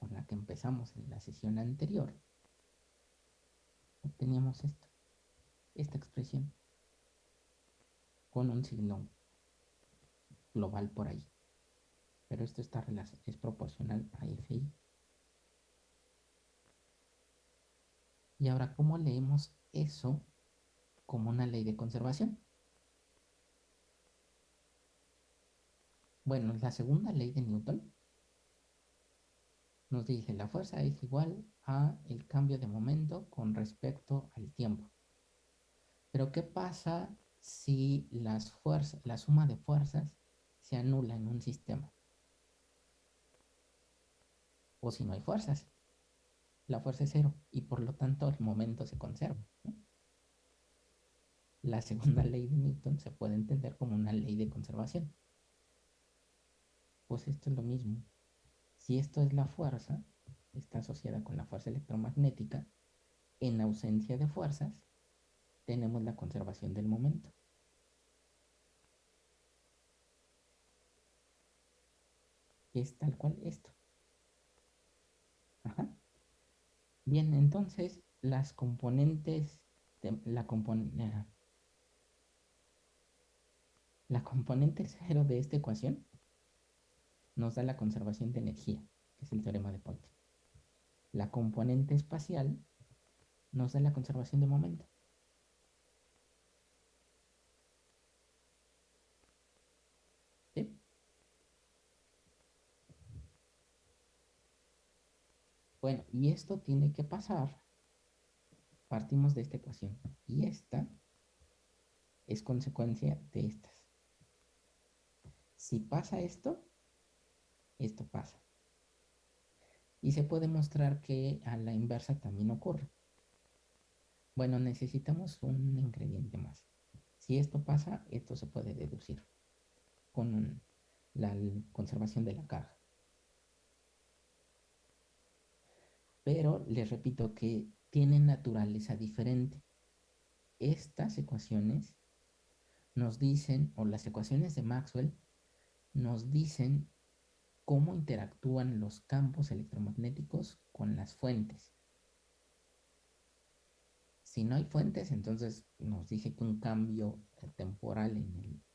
con la que empezamos en la sesión anterior, obteníamos esto, esta expresión. con un signo global por ahí. Pero esto está es proporcional a FI. Y ahora, ¿cómo leemos eso como una ley de conservación? Bueno, la segunda ley de Newton nos dice la fuerza es igual a el cambio de momento con respecto al tiempo. Pero ¿qué pasa si las fuerzas, la suma de fuerzas se anula en un sistema? O si no hay fuerzas. La fuerza es cero y por lo tanto el momento se conserva. La segunda ley de Newton se puede entender como una ley de conservación. Pues esto es lo mismo. Si esto es la fuerza, está asociada con la fuerza electromagnética, en ausencia de fuerzas, tenemos la conservación del momento. Es tal cual esto. Bien, entonces las componentes de la componente la componente cero de esta ecuación nos da la conservación de energía, que es el teorema de Poynting. La componente espacial nos da la conservación de momento. Bueno, y esto tiene que pasar. Partimos de esta ecuación. Y esta es consecuencia de estas. Si pasa esto, esto pasa. Y se puede mostrar que a la inversa también ocurre. Bueno, necesitamos un ingrediente más. Si esto pasa, esto se puede deducir con la conservación de la carga. Pero les repito que tienen naturaleza diferente. Estas ecuaciones nos dicen, o las ecuaciones de Maxwell, nos dicen cómo interactúan los campos electromagnéticos con las fuentes. Si no hay fuentes, entonces nos dice que un cambio temporal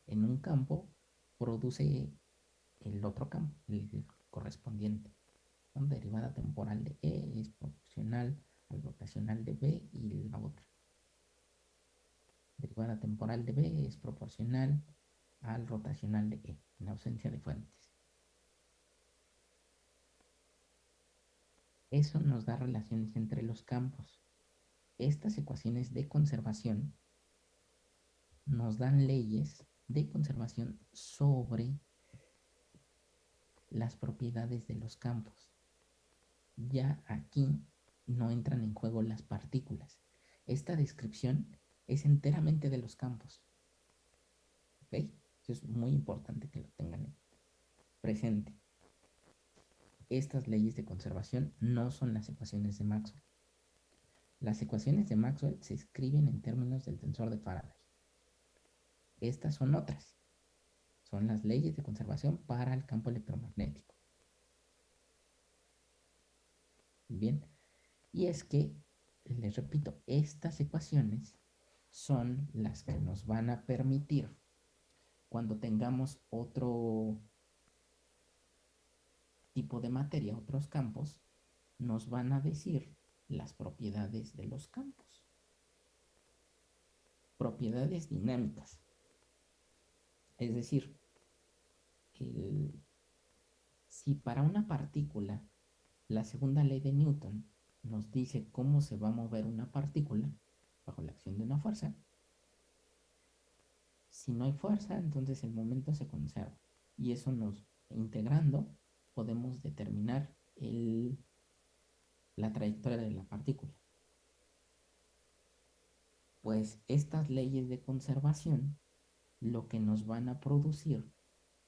en, un campo produce el otro campo, el, correspondiente. La derivada temporal de E es proporcional al rotacional de B y la otra. Derivada temporal de B es proporcional al rotacional de E, en ausencia de fuentes. Eso nos da relaciones entre los campos. Estas ecuaciones de conservación nos dan leyes de conservación sobre las propiedades de los campos. Ya aquí no entran en juego las partículas. Esta descripción es enteramente de los campos. ¿Ok? Eso es muy importante que lo tengan presente estas leyes de conservación no son las ecuaciones de Maxwell. Las ecuaciones de Maxwell se escriben en términos del tensor de Faraday. Estas son otras. Son las leyes de conservación para el campo electromagnético. Bien, y es que, les repito, estas ecuaciones son las que nos van a permitir, cuando tengamos otro tipo de materia, otros campos, nos van a decir las propiedades de los campos. Propiedades dinámicas. Es decir, si para una partícula la segunda ley de Newton nos dice cómo se va a mover una partícula bajo la acción de una fuerza, si no hay fuerza, entonces el momento se conserva. Y eso nos, integrando, podemos determinar la trayectoria de la partícula. Pues estas leyes de conservación lo que nos van a producir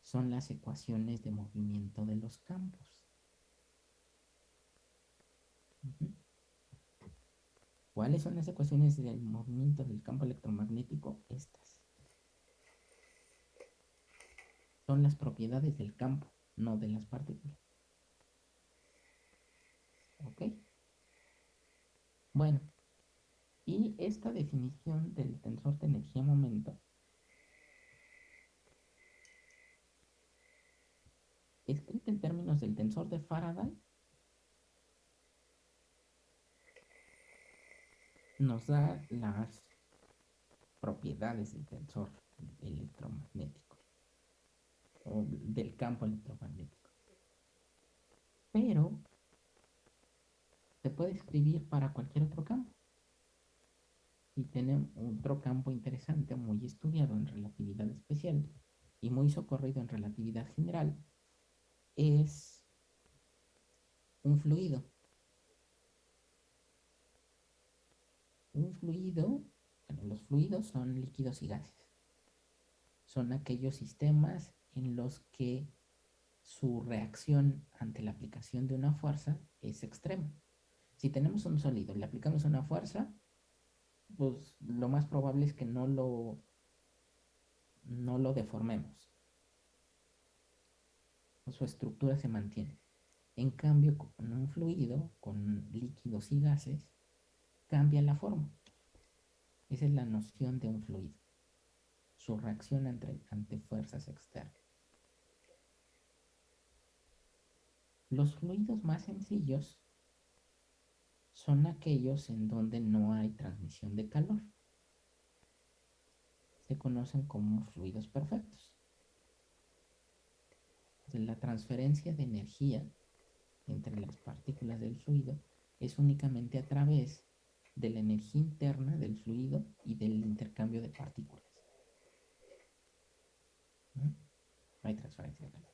son las ecuaciones de movimiento de los campos. ¿Cuáles son las ecuaciones del movimiento del campo electromagnético? Estas. Son las propiedades del campo no de las partículas. ¿Ok? Bueno, y esta definición del tensor de energía-momento escrita en términos del tensor de Faraday, nos da las propiedades del tensor electromagnético del campo electromagnético. Pero se puede escribir para cualquier otro campo. Y tenemos otro campo interesante, muy estudiado en relatividad especial y muy socorrido en relatividad general, es un fluido. Un fluido, bueno, los fluidos son líquidos y gases. Son aquellos sistemas en los que su reacción ante la aplicación de una fuerza es extrema. Si tenemos un sólido y le aplicamos una fuerza, pues lo más probable es que no lo, no lo deformemos. Su estructura se mantiene. En cambio, con un fluido, con líquidos y gases, cambia la forma. Esa es la noción de un fluido. Su reacción ante, ante fuerzas externas. Los fluidos más sencillos son aquellos en donde no hay transmisión de calor. Se conocen como fluidos perfectos. la transferencia de energía entre las partículas del fluido es únicamente a través de la energía interna del fluido y del intercambio de partículas. ¿No? hay transferencia de calor.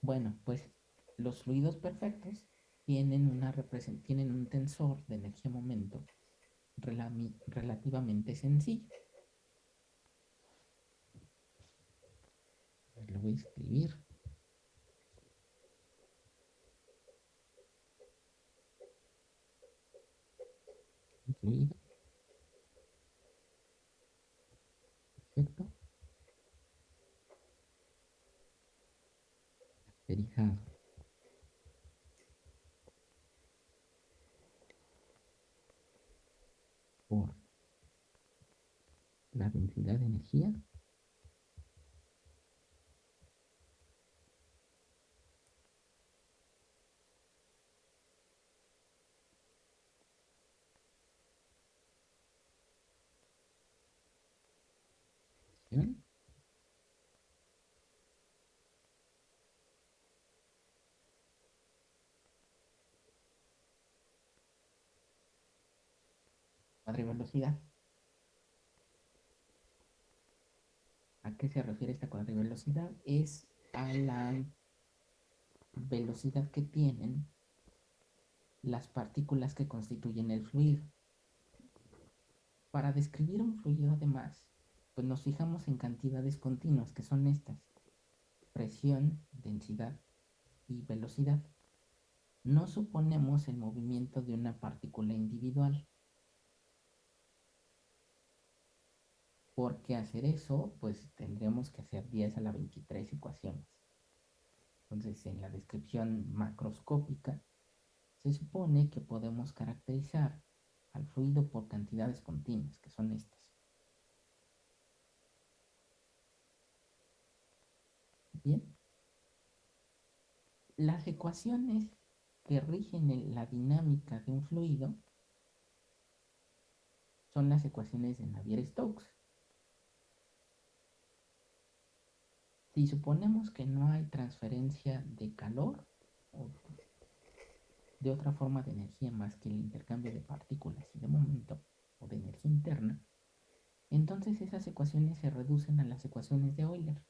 Bueno, pues los fluidos perfectos tienen, una tienen un tensor de energía-momento relativamente sencillo. Lo voy a escribir. Fluido. Perfecto. Caracterizado por la densidad de energía velocidad. ¿A qué se refiere esta velocidad? Es a la velocidad que tienen las partículas que constituyen el fluido. Para describir un fluido, además, pues nos fijamos en cantidades continuas, que son estas. Presión, densidad y velocidad. No suponemos el movimiento de una partícula individual. Porque hacer eso, pues tendríamos que hacer 10 a la 23 ecuaciones. Entonces, en la descripción macroscópica, se supone que podemos caracterizar al fluido por cantidades continuas, que son estas. Bien. Las ecuaciones que rigen la dinámica de un fluido son las ecuaciones de Navier-Stokes. Si suponemos que no hay transferencia de calor o de otra forma de energía más que el intercambio de partículas y de momento o de energía interna, entonces esas ecuaciones se reducen a las ecuaciones de Euler.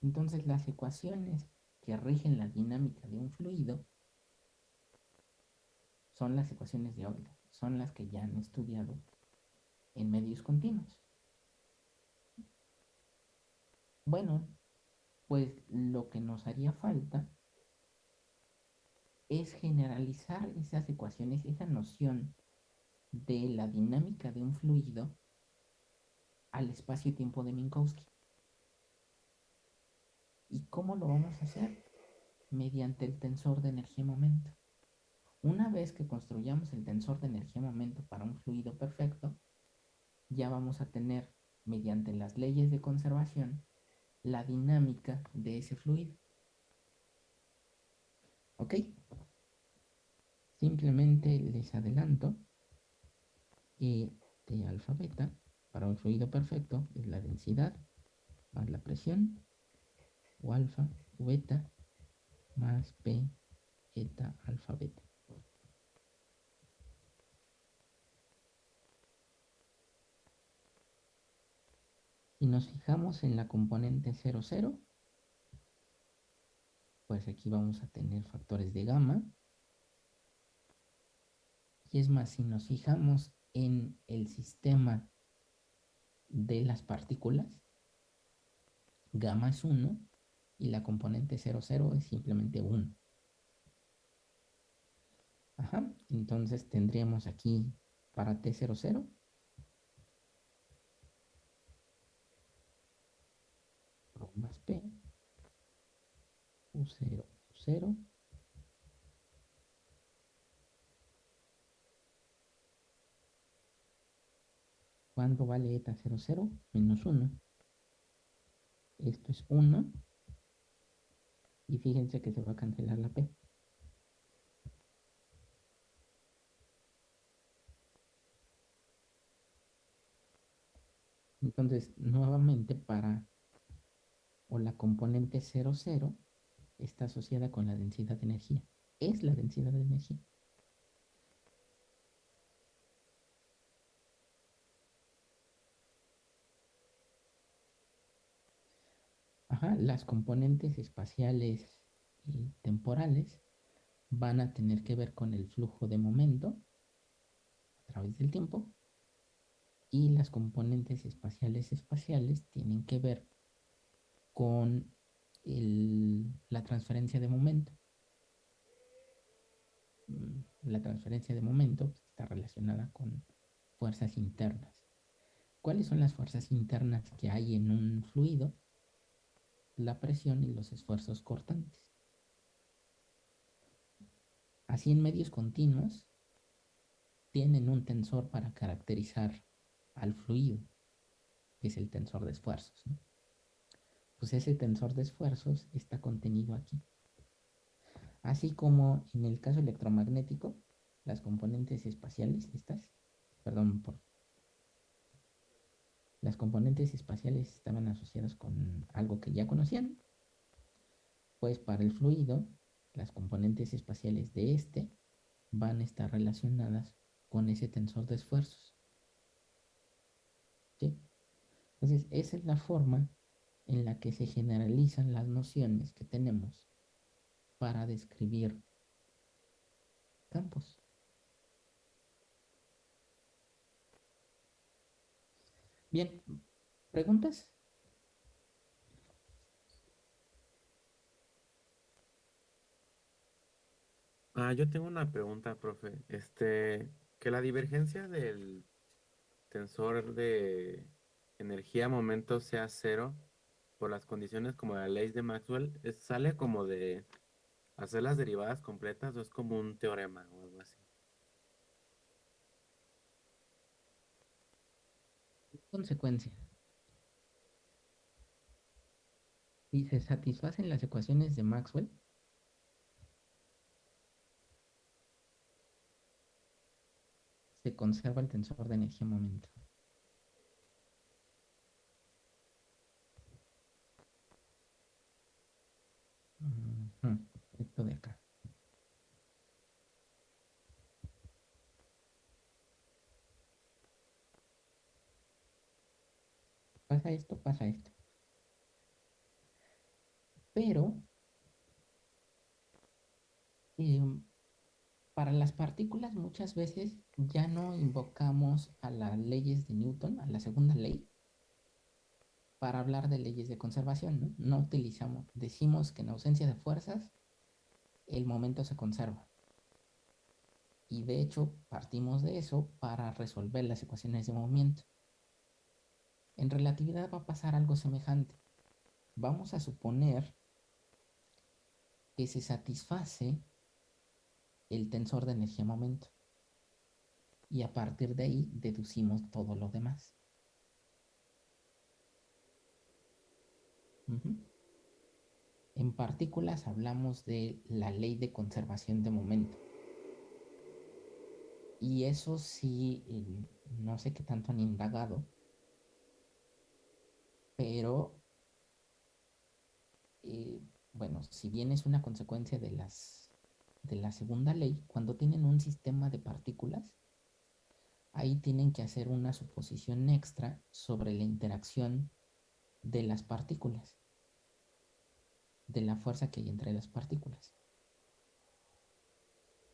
Entonces las ecuaciones que rigen la dinámica de un fluido son las ecuaciones de Euler, son las que ya han estudiado en medios continuos. Bueno, pues lo que nos haría falta es generalizar esas ecuaciones, esa noción de la dinámica de un fluido al espacio-tiempo de Minkowski. ¿Y cómo lo vamos a hacer? Mediante el tensor de energía-momento. Una vez que construyamos el tensor de energía-momento para un fluido perfecto, ya vamos a tener, mediante las leyes de conservación, la dinámica de ese fluido. ¿Ok? Simplemente les adelanto que T alfa beta para un fluido perfecto es la densidad más la presión o alfa beta más P eta alfa beta. Si nos fijamos en la componente 0, 0, pues aquí vamos a tener factores de gamma. Y es más, si nos fijamos en el sistema de las partículas, gamma es 1 y la componente 0, 0 es simplemente 1. Ajá, entonces tendríamos aquí para T00 más P U0 U0 ¿Cuánto vale eta 00? Menos 1. Esto es 1. Y fíjense que se va a cancelar la P. Entonces, nuevamente para o la componente 00 está asociada con la densidad de energía. Es la densidad de energía. Ajá, las componentes espaciales y temporales van a tener que ver con el flujo de momento a través del tiempo y las componentes espaciales espaciales tienen que ver con la transferencia de momento. Mm, la transferencia de momento está relacionada con fuerzas internas. ¿Cuáles son las fuerzas internas que hay en un fluido? La presión y los esfuerzos cortantes. Así en medios continuos tienen un tensor para caracterizar al fluido, que es el tensor de esfuerzos. Pues ese tensor de esfuerzos está contenido aquí. Así como en el caso electromagnético, las componentes espaciales, estas, perdón, por las componentes espaciales estaban asociadas con algo que ya conocían, pues para el fluido, las componentes espaciales de este van a estar relacionadas con ese tensor de esfuerzos. Entonces, esa es la forma en la que se generalizan las nociones que tenemos para describir campos. Bien, ¿preguntas? Ah, yo tengo una pregunta, profe. Este, que la divergencia del tensor de energía momento sea cero por las condiciones como la ley de Maxwell, ¿sale como de hacer las derivadas completas o es como un teorema o algo así? Consecuencia. Si se satisfacen las ecuaciones de Maxwell, se conserva el tensor de energía momento. Esto de acá. Pasa esto, pasa esto. Pero em, para las partículas muchas veces ya no invocamos a las leyes de Newton, a la segunda ley, para hablar de leyes de conservación, ¿no? Utilizamos, decimos que en ausencia de fuerzas, el momento se conserva. Y de hecho, partimos de eso para resolver las ecuaciones de movimiento. En relatividad va a pasar algo semejante. Vamos a suponer que se satisface el tensor de energía-momento. Y a partir de ahí deducimos todo lo demás. En partículas hablamos de la ley de conservación de momento. Y eso sí, eh, no sé qué tanto han indagado, pero eh, bueno, si bien es una consecuencia de las de la segunda ley, cuando tienen un sistema de partículas, ahí tienen que hacer una suposición extra sobre la interacción de las partículas, de la fuerza que hay entre las partículas,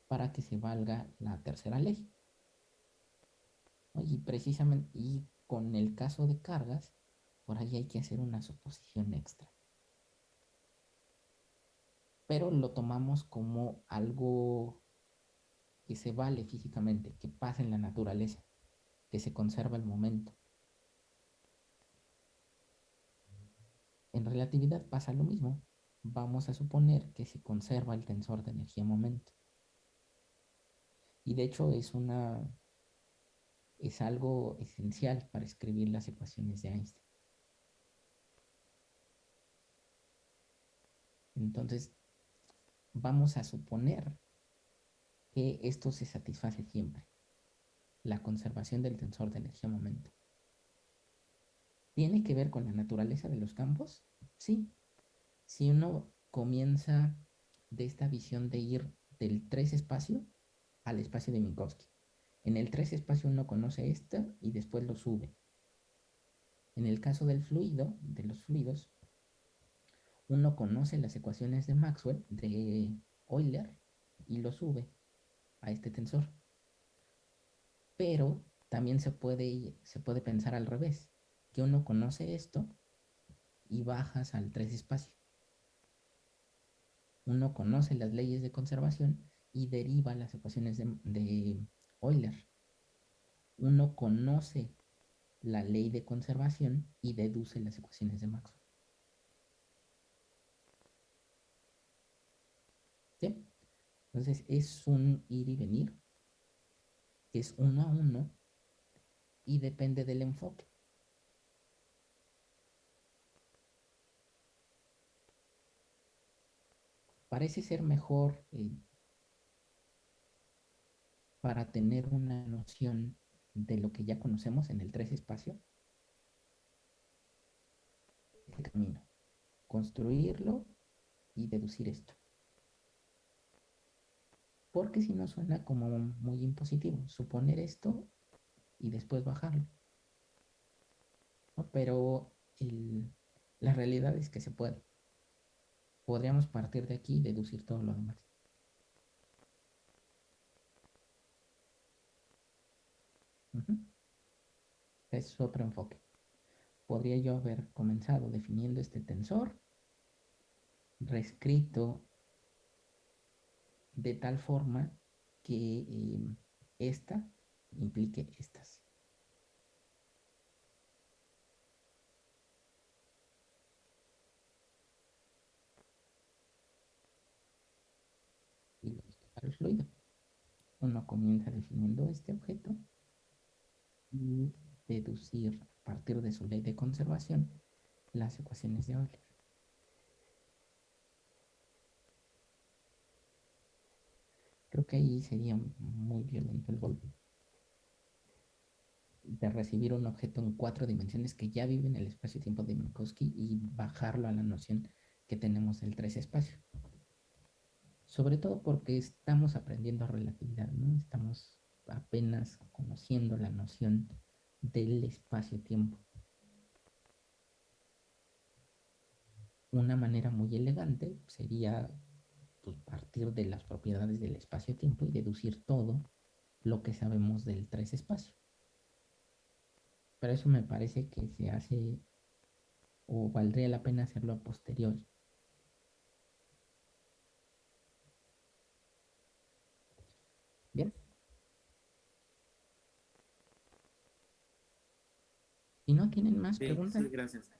para que se valga la tercera ley. Y precisamente, y con el caso de cargas, por ahí hay que hacer una suposición extra pero lo tomamos como algo que se vale físicamente, que pasa en la naturaleza, que se conserva el momento. En relatividad pasa lo mismo. Vamos a suponer que se conserva el tensor de energía momento. Y de hecho es una es algo esencial para escribir las ecuaciones de Einstein. Entonces, vamos a suponer que esto se satisface siempre. La conservación del tensor de energía-momento. ¿Tiene que ver con la naturaleza de los campos? Sí. Si uno comienza de esta visión de ir del 3 espacio al espacio de Minkowski. En el 3 espacio uno conoce esto y después lo sube. En el caso del fluido, de los fluidos, uno conoce las ecuaciones de Maxwell, de Euler, y lo sube a este tensor. Pero también se puede, se puede pensar al revés, que uno conoce esto y bajas al tres espacio. Uno conoce las leyes de conservación y deriva las ecuaciones de, Euler. Uno conoce la ley de conservación y deduce las ecuaciones de Maxwell. Entonces es un ir y venir, es uno a uno y depende del enfoque. Parece ser mejor eh, para tener una noción de lo que ya conocemos en el tres espacio. Este camino. Construirlo y deducir esto porque si no suena como muy impositivo, suponer esto y después bajarlo. Pero la realidad es que se puede. Podríamos partir de aquí y deducir todo lo demás. Es otro enfoque. Podría yo haber comenzado definiendo este tensor, reescrito de tal forma que eh, esta implique estas. El fluido. Uno comienza definiendo este objeto y deducir a partir de su ley de conservación las ecuaciones de Euler. Creo que ahí sería muy violento el golpe. De recibir un objeto en cuatro dimensiones que ya vive en el espacio-tiempo de Minkowski y bajarlo a la noción que tenemos del tres espacio. Sobre todo porque estamos aprendiendo relatividad, ¿no? Estamos apenas conociendo la noción del espacio-tiempo. Una manera muy elegante sería pues, partir de las propiedades del espacio-tiempo y deducir todo lo que sabemos del tres espacio. Pero eso me parece que se hace o valdría la pena hacerlo a posteriori. Bien. Si no tienen más preguntas. Sí, gracias.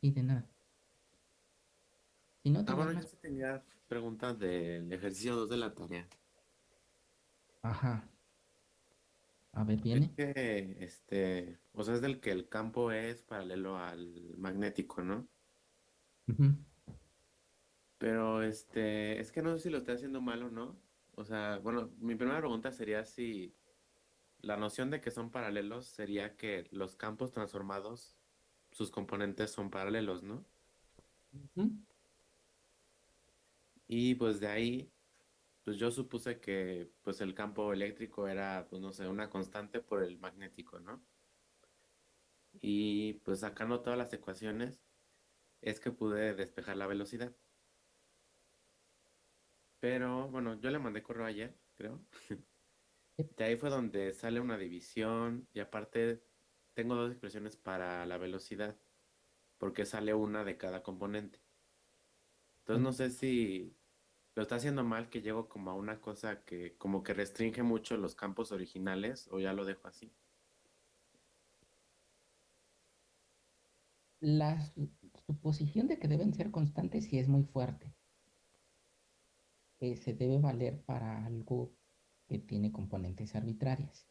Y de nada. Si no ah, tienen bueno, más... yo tenía preguntas del ejercicio 2 de la tarea. Ajá. A ver, viene. Es que, este, o sea, es del que el campo es paralelo al magnético, ¿no? Ujú. Pero este, es que no sé si lo estoy haciendo mal o no. O sea, bueno, mi primera pregunta sería si la noción de que son paralelos sería que los campos transformados, sus componentes son paralelos, ¿no? Y pues de ahí, pues yo supuse que pues el campo eléctrico era, pues no sé, una constante por el magnético, ¿no? Y pues sacando todas las ecuaciones, es que pude despejar la velocidad. Pero bueno, yo le mandé correo ayer, creo. [laughs] De ahí fue donde sale una división y aparte tengo dos expresiones para la velocidad, porque sale una de cada componente. Entonces no sé si lo está haciendo mal que llego como a una cosa que como que restringe mucho los campos originales o ya lo dejo así. La su- suposición de que deben ser constantes sí es muy fuerte. Eh, se debe valer para algo que tiene componentes arbitrarias.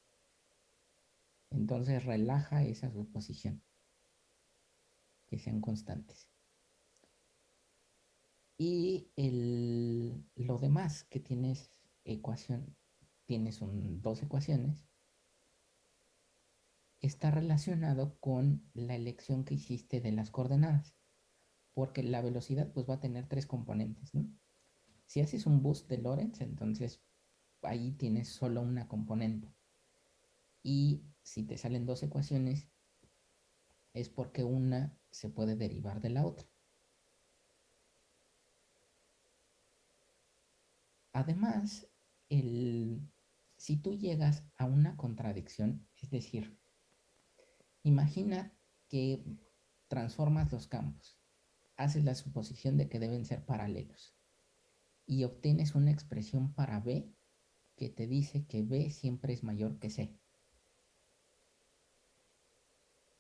Entonces relaja esa suposición, que sean constantes. Y el, lo demás que tienes ecuación, tienes un- dos ecuaciones, está relacionado con la elección que hiciste de las coordenadas, porque la velocidad pues va a tener tres componentes, ¿no? Si haces un boost de Lorentz, entonces ahí tienes solo una componente. Y si te salen dos ecuaciones, es porque una se puede derivar de la otra. Además, el, si tú llegas a una contradicción, es decir, imagina que transformas los campos, haces la suposición de que deben ser paralelos y obtienes una expresión para B que te dice que B siempre es mayor que C.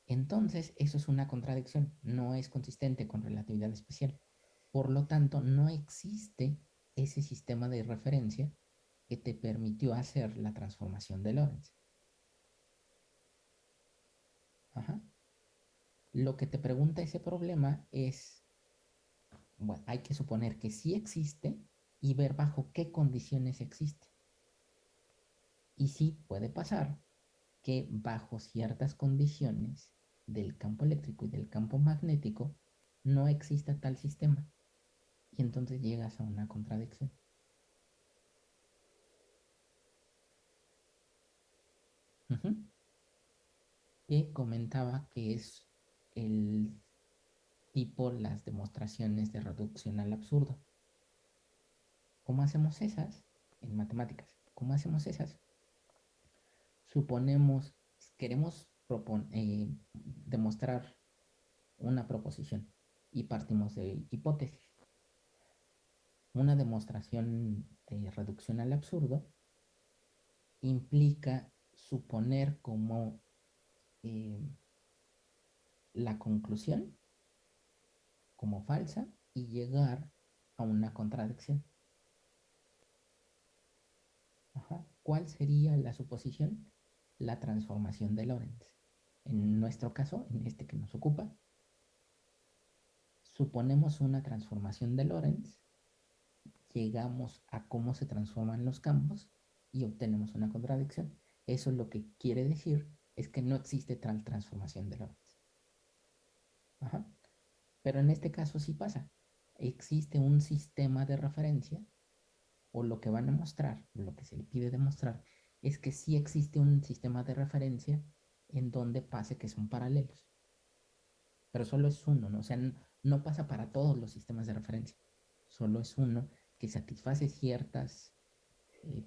Entonces, eso es una contradicción, no es consistente con relatividad especial. Por lo tanto, no existe ese sistema de referencia que te permitió hacer la transformación de Lorentz. Lo que te pregunta ese problema es, bueno, hay que suponer que sí existe y ver bajo qué condiciones existe. Y sí puede pasar que bajo ciertas condiciones del campo eléctrico y del campo magnético no exista tal sistema. Y entonces llegas a una contradicción. Ujú. Que comentaba que es el tipo las demostraciones de reducción al absurdo. ¿Cómo hacemos esas? En matemáticas. ¿Cómo hacemos esas? Suponemos, queremos eh, demostrar una proposición y partimos de hipótesis. Una demostración de reducción al absurdo implica suponer como eh, la conclusión como falsa y llegar a una contradicción. ¿Cuál sería la suposición? La transformación de Lorentz. En nuestro caso, en este que nos ocupa, suponemos una transformación de Lorentz, llegamos a cómo se transforman los campos y obtenemos una contradicción. Eso lo que quiere decir es que no existe tal transformación de Lorentz. Pero en este caso sí pasa. Existe un sistema de referencia o lo que van a mostrar, lo que se le pide demostrar, es que sí existe un sistema de referencia en donde pase que son paralelos. Pero solo es uno, ¿no? O sea, no pasa para todos los sistemas de referencia. Solo es uno que satisface ciertas, eh,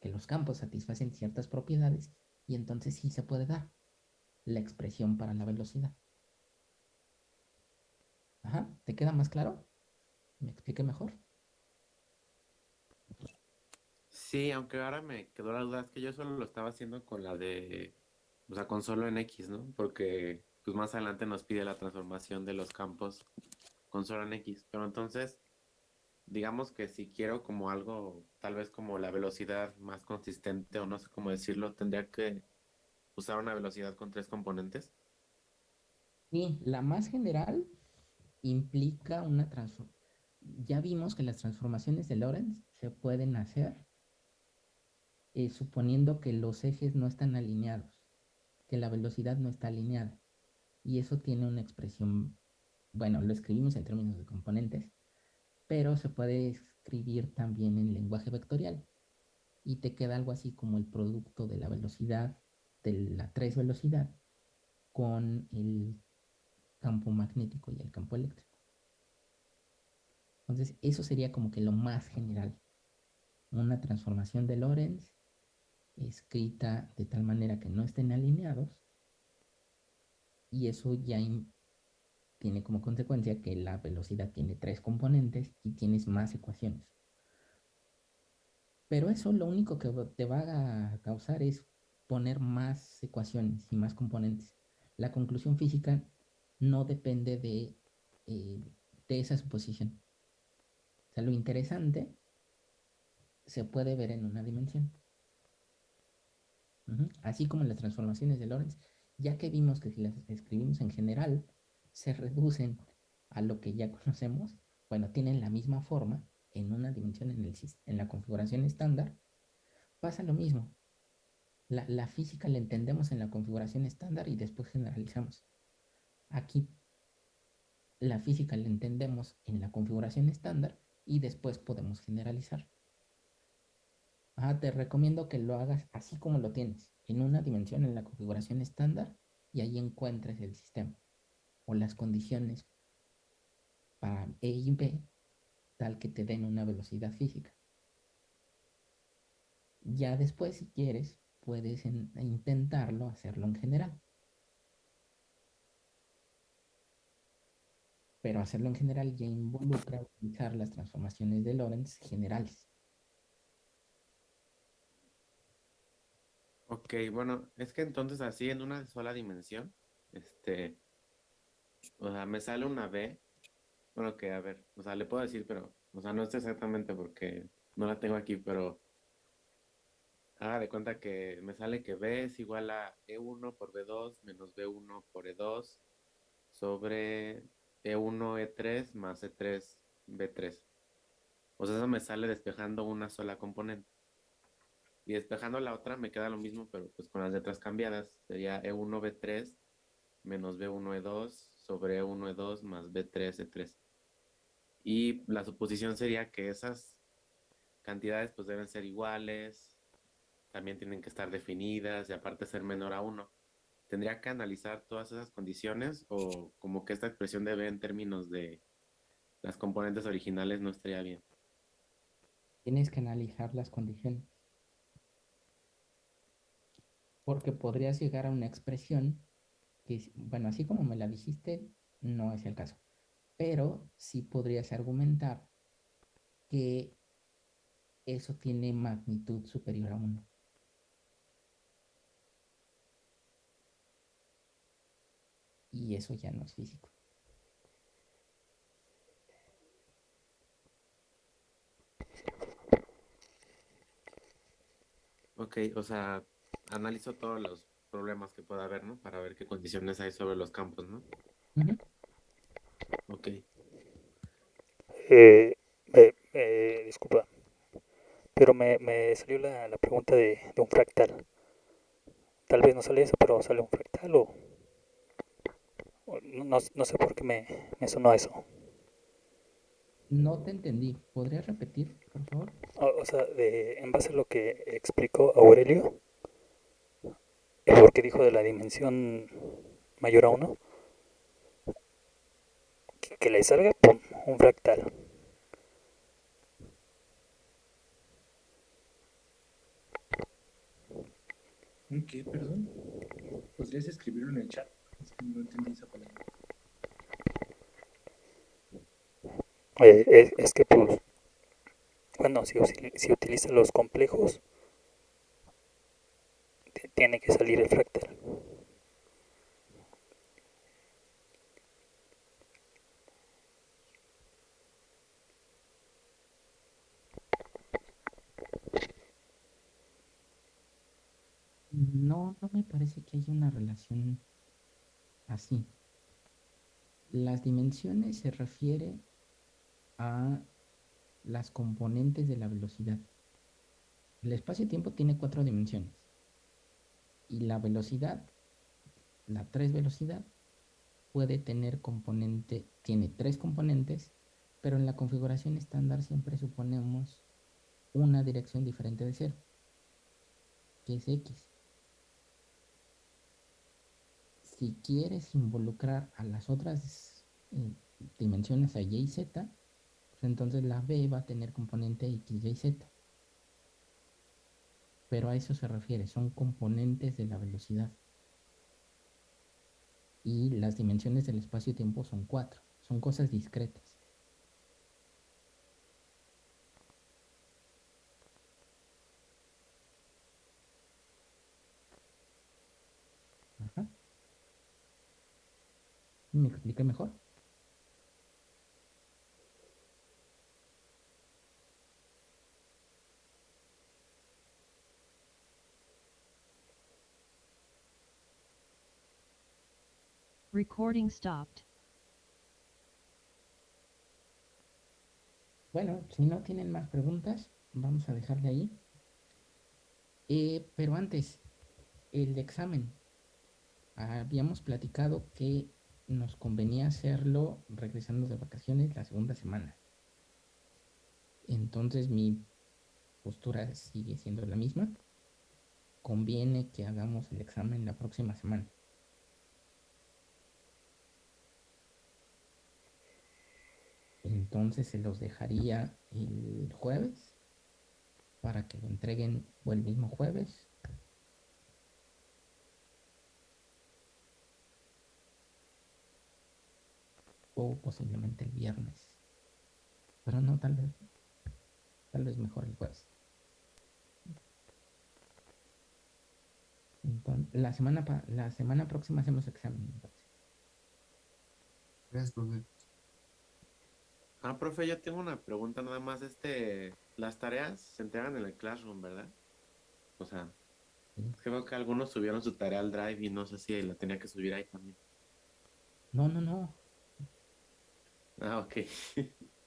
que los campos satisfacen ciertas propiedades y entonces sí se puede dar la expresión para la velocidad. Ajá, ¿te queda más claro? ¿Me expliqué mejor? Sí, aunque ahora me quedó la duda, es que yo solo lo estaba haciendo con la de, o sea, con solo en X, ¿no? Porque pues más adelante nos pide la transformación de los campos con solo en X. Pero entonces, digamos que si quiero como algo, tal vez como la velocidad más consistente o no sé cómo decirlo, tendría que usar una velocidad con tres componentes. Y la más general implica una transformación. Ya vimos que las transformaciones de Lorentz se pueden hacer eh, suponiendo que los ejes no están alineados, que la velocidad no está alineada. Y eso tiene una expresión, bueno, lo escribimos en términos de componentes, pero se puede escribir también en lenguaje vectorial. Y te queda algo así como el producto de la velocidad, de la tres velocidad, con el campo magnético y el campo eléctrico. Entonces, eso sería como que lo más general. Una transformación de Lorentz escrita de tal manera que no estén alineados. Y eso ya tiene como consecuencia que la velocidad tiene tres componentes y tienes más ecuaciones. Pero eso lo único que te va a causar es poner más ecuaciones y más componentes. La conclusión física no depende de, eh, esa suposición. O sea, lo interesante se puede ver en una dimensión. Así como las transformaciones de Lorentz, ya que vimos que si las escribimos en general, se reducen a lo que ya [laughs] conocemos, bueno, tienen la misma forma en una dimensión en, el, en la configuración estándar, pasa lo mismo. La, la física la entendemos en la configuración estándar y después generalizamos. Aquí la física la entendemos en la configuración estándar y después podemos generalizar. Ah, te recomiendo que lo hagas así como lo tienes, en una dimensión en la configuración estándar y ahí encuentres el sistema o las condiciones para E y B tal que te den una velocidad física. Ya después, si quieres, puedes intentarlo hacerlo en general. Pero hacerlo en general ya involucra utilizar las transformaciones de Lorentz generales. Ok, bueno, es que entonces así en una sola dimensión, este, o sea, me sale una B, bueno, que a ver, o sea, le puedo decir, pero, o sea, no sé exactamente porque no la tengo aquí, pero haga de cuenta que me sale que B es igual a E1 por B2 menos B1 por E2 sobre E1 E3 más E3 B3. O sea, eso me sale despejando una sola componente. Y despejando la otra me queda lo mismo, pero pues con las letras cambiadas. Sería E1B3 menos B1E2 sobre E1E2 más B3E3. Y la suposición sería que esas cantidades pues deben ser iguales, también tienen que estar definidas y aparte ser menor a 1. ¿Tendría que analizar todas esas condiciones o como que esta expresión de B en términos de las componentes originales no estaría bien? Tienes que analizar las condiciones porque podrías llegar a una expresión que, bueno, así como me la dijiste, no es el caso, pero sí podrías argumentar que eso tiene magnitud superior a 1. Y eso ya no es físico. Ok, o sea, analizo todos los problemas que pueda haber, ¿no? Para ver qué condiciones hay sobre los campos, ¿no? Ok. Eh, eh, disculpa, pero me, me salió la, la pregunta de, de, un fractal. Tal vez no sale eso, pero sale un fractal o... o no, no, sé por qué me, me sonó eso. No te entendí. ¿Podrías repetir, por favor? O, o sea, de, en base a lo que explicó Aurelio, porque dijo de la dimensión mayor a 1 que, que, le salga pum, un fractal ¿Un qué, perdón? ¿Podrías escribirlo en el chat? Es que no entendí esa palabra. Eh, es, es, que pues bueno si, si utiliza los complejos tiene que salir el fractal. No, no me parece que haya una relación así. Las dimensiones se refiere a las componentes de la velocidad. El espacio-tiempo tiene cuatro dimensiones. Y la velocidad, la tres velocidad, puede tener componente, tiene tres componentes, pero en la configuración estándar siempre suponemos una dirección diferente de cero, que es X. Si quieres involucrar a las otras eh, dimensiones a Y y Z, pues entonces la B va a tener componente X, Y, Z. Pero a eso se refiere, son componentes de la velocidad. Y las dimensiones del espacio-tiempo son cuatro, son cosas discretas. Ajá. ¿Me expliqué mejor? Recording stopped. Bueno, si no tienen más preguntas, vamos a dejarle ahí. Eh, pero antes, el examen. Habíamos platicado que nos convenía hacerlo regresando de vacaciones la segunda semana. Entonces mi postura sigue siendo la misma. Conviene que hagamos el examen la próxima semana. Entonces se los dejaría el jueves para que lo entreguen o el mismo jueves o posiblemente el viernes. Pero no, tal vez, tal vez mejor el jueves. Entonces, la semana, la semana próxima hacemos examen. Ah, profe, yo tengo una pregunta nada más. Este, las tareas se entregan en el Classroom, ¿verdad? O sea, es que algunos subieron su tarea al Drive y no sé si la tenía que subir ahí también. No, no, no. Ah, ok. [laughs]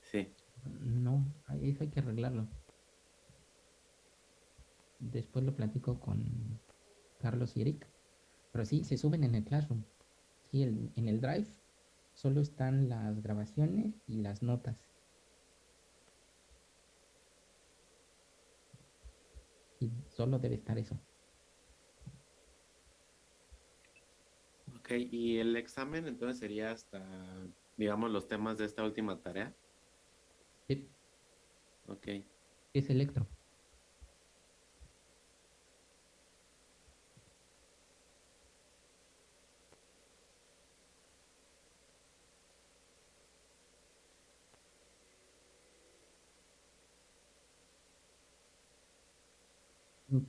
Sí. No, ahí eso hay que arreglarlo. Después lo platico con Carlos y Eric. Pero sí, se suben en el Classroom. Sí, el- en el Drive solo están las grabaciones y las notas. Y solo debe estar eso. Ok, y el examen entonces sería hasta, digamos, los temas de esta última tarea. Sí, Ok. Es Electro.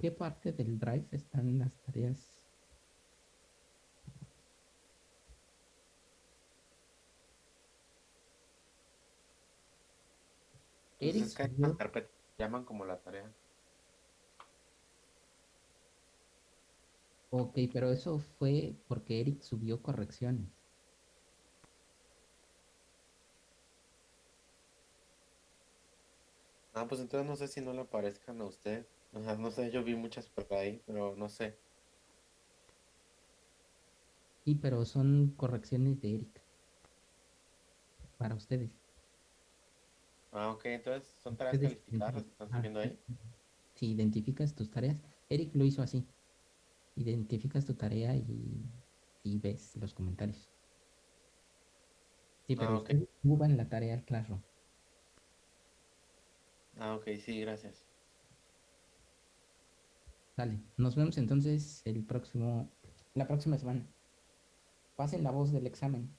Qué parte del Drive están las tareas? Eric Entonces, ¿qué subió- carpeta llaman como la tarea? Ok, pero eso fue porque Eric subió correcciones. Ah, pues entonces no sé si no le aparezcan a usted. O sea, no sé, yo vi muchas por ahí, pero no sé. Sí, pero son correcciones de Eric. Para ustedes. Ah, ok, entonces son tareas calificadas las que están subiendo ahí. Ah, Si identificas tus tareas, Eric lo hizo así. Identificas tu tarea y, y ves los comentarios. Sí, pero Ah, ok. ustedes suban la tarea al Classroom. Ah, ok, sí, gracias. Sale. Nos vemos entonces el próximo, la próxima semana. Pasen la voz del examen.